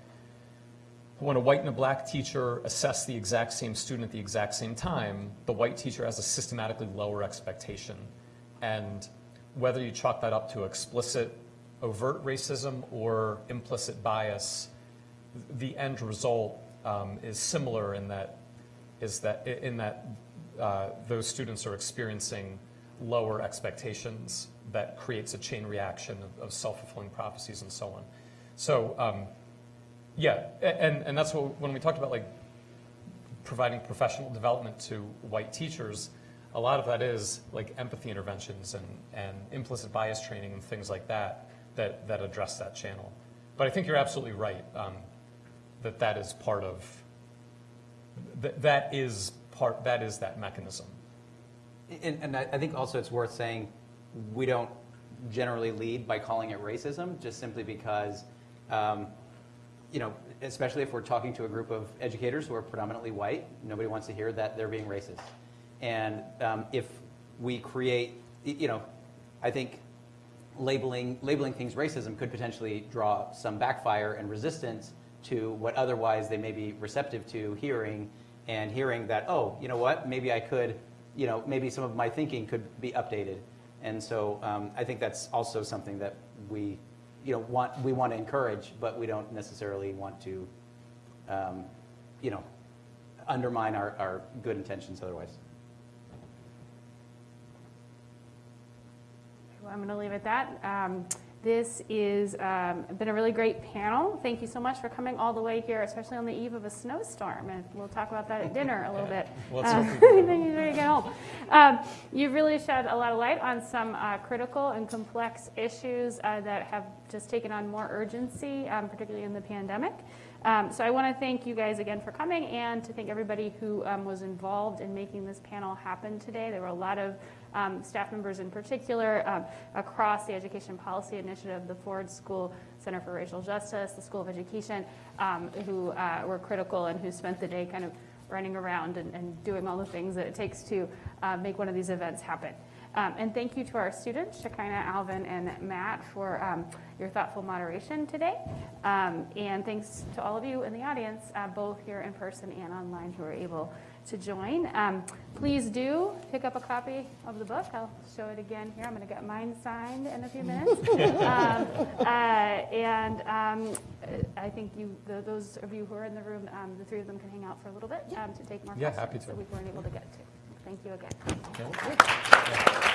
when a white and a black teacher assess the exact same student at the exact same time, the white teacher has a systematically lower expectation. And whether you chalk that up to explicit overt racism or implicit bias, the end result um, is similar in that is that in that uh, those students are experiencing lower expectations that creates a chain reaction of, of self-fulfilling prophecies and so on. So um, yeah, and and that's what when we talked about like providing professional development to white teachers, a lot of that is like empathy interventions and, and implicit bias training and things like that, that, that address that channel. But I think you're absolutely right, um, that that is part of, that, that is part, that is that mechanism. And, and I think also it's worth saying, we don't generally lead by calling it racism, just simply because, um, you know, especially if we're talking to a group of educators who are predominantly white, nobody wants to hear that they're being racist. And um, if we create, you know, I think labeling, labeling things racism could potentially draw some backfire and resistance to what otherwise they may be receptive to hearing and hearing that, oh, you know what, maybe I could, you know, maybe some of my thinking could be updated. And so um, I think that's also something that we, you know, want, we want to encourage, but we don't necessarily want to, um, you know, undermine our, our good intentions otherwise. I'm going to leave it at that. Um, this has um, been a really great panel. Thank you so much for coming all the way here, especially on the eve of a snowstorm. And we'll talk about that at dinner a little bit. Uh, then you get home. Um, you've really shed a lot of light on some uh, critical and complex issues uh, that have just taken on more urgency, um, particularly in the pandemic. Um, so I want to thank you guys again for coming and to thank everybody who um, was involved in making this panel happen today. There were a lot of um, staff members in particular um, across the Education Policy Initiative, the Ford School Center for Racial Justice, the School of Education, um, who uh, were critical and who spent the day kind of running around and, and doing all the things that it takes to uh, make one of these events happen. Um, and thank you to our students, Shekinah, Alvin, and Matt, for um, your thoughtful moderation today. Um, and thanks to all of you in the audience, uh, both here in person and online, who were able to join. Um, please do pick up a copy of the book. I'll show it again here. I'm going to get mine signed in a few minutes. um, uh, and um, I think you, the, those of you who are in the room, um, the three of them can hang out for a little bit um, to take more Yeah, questions happy to. that we weren't able to get to. Thank you again. Okay.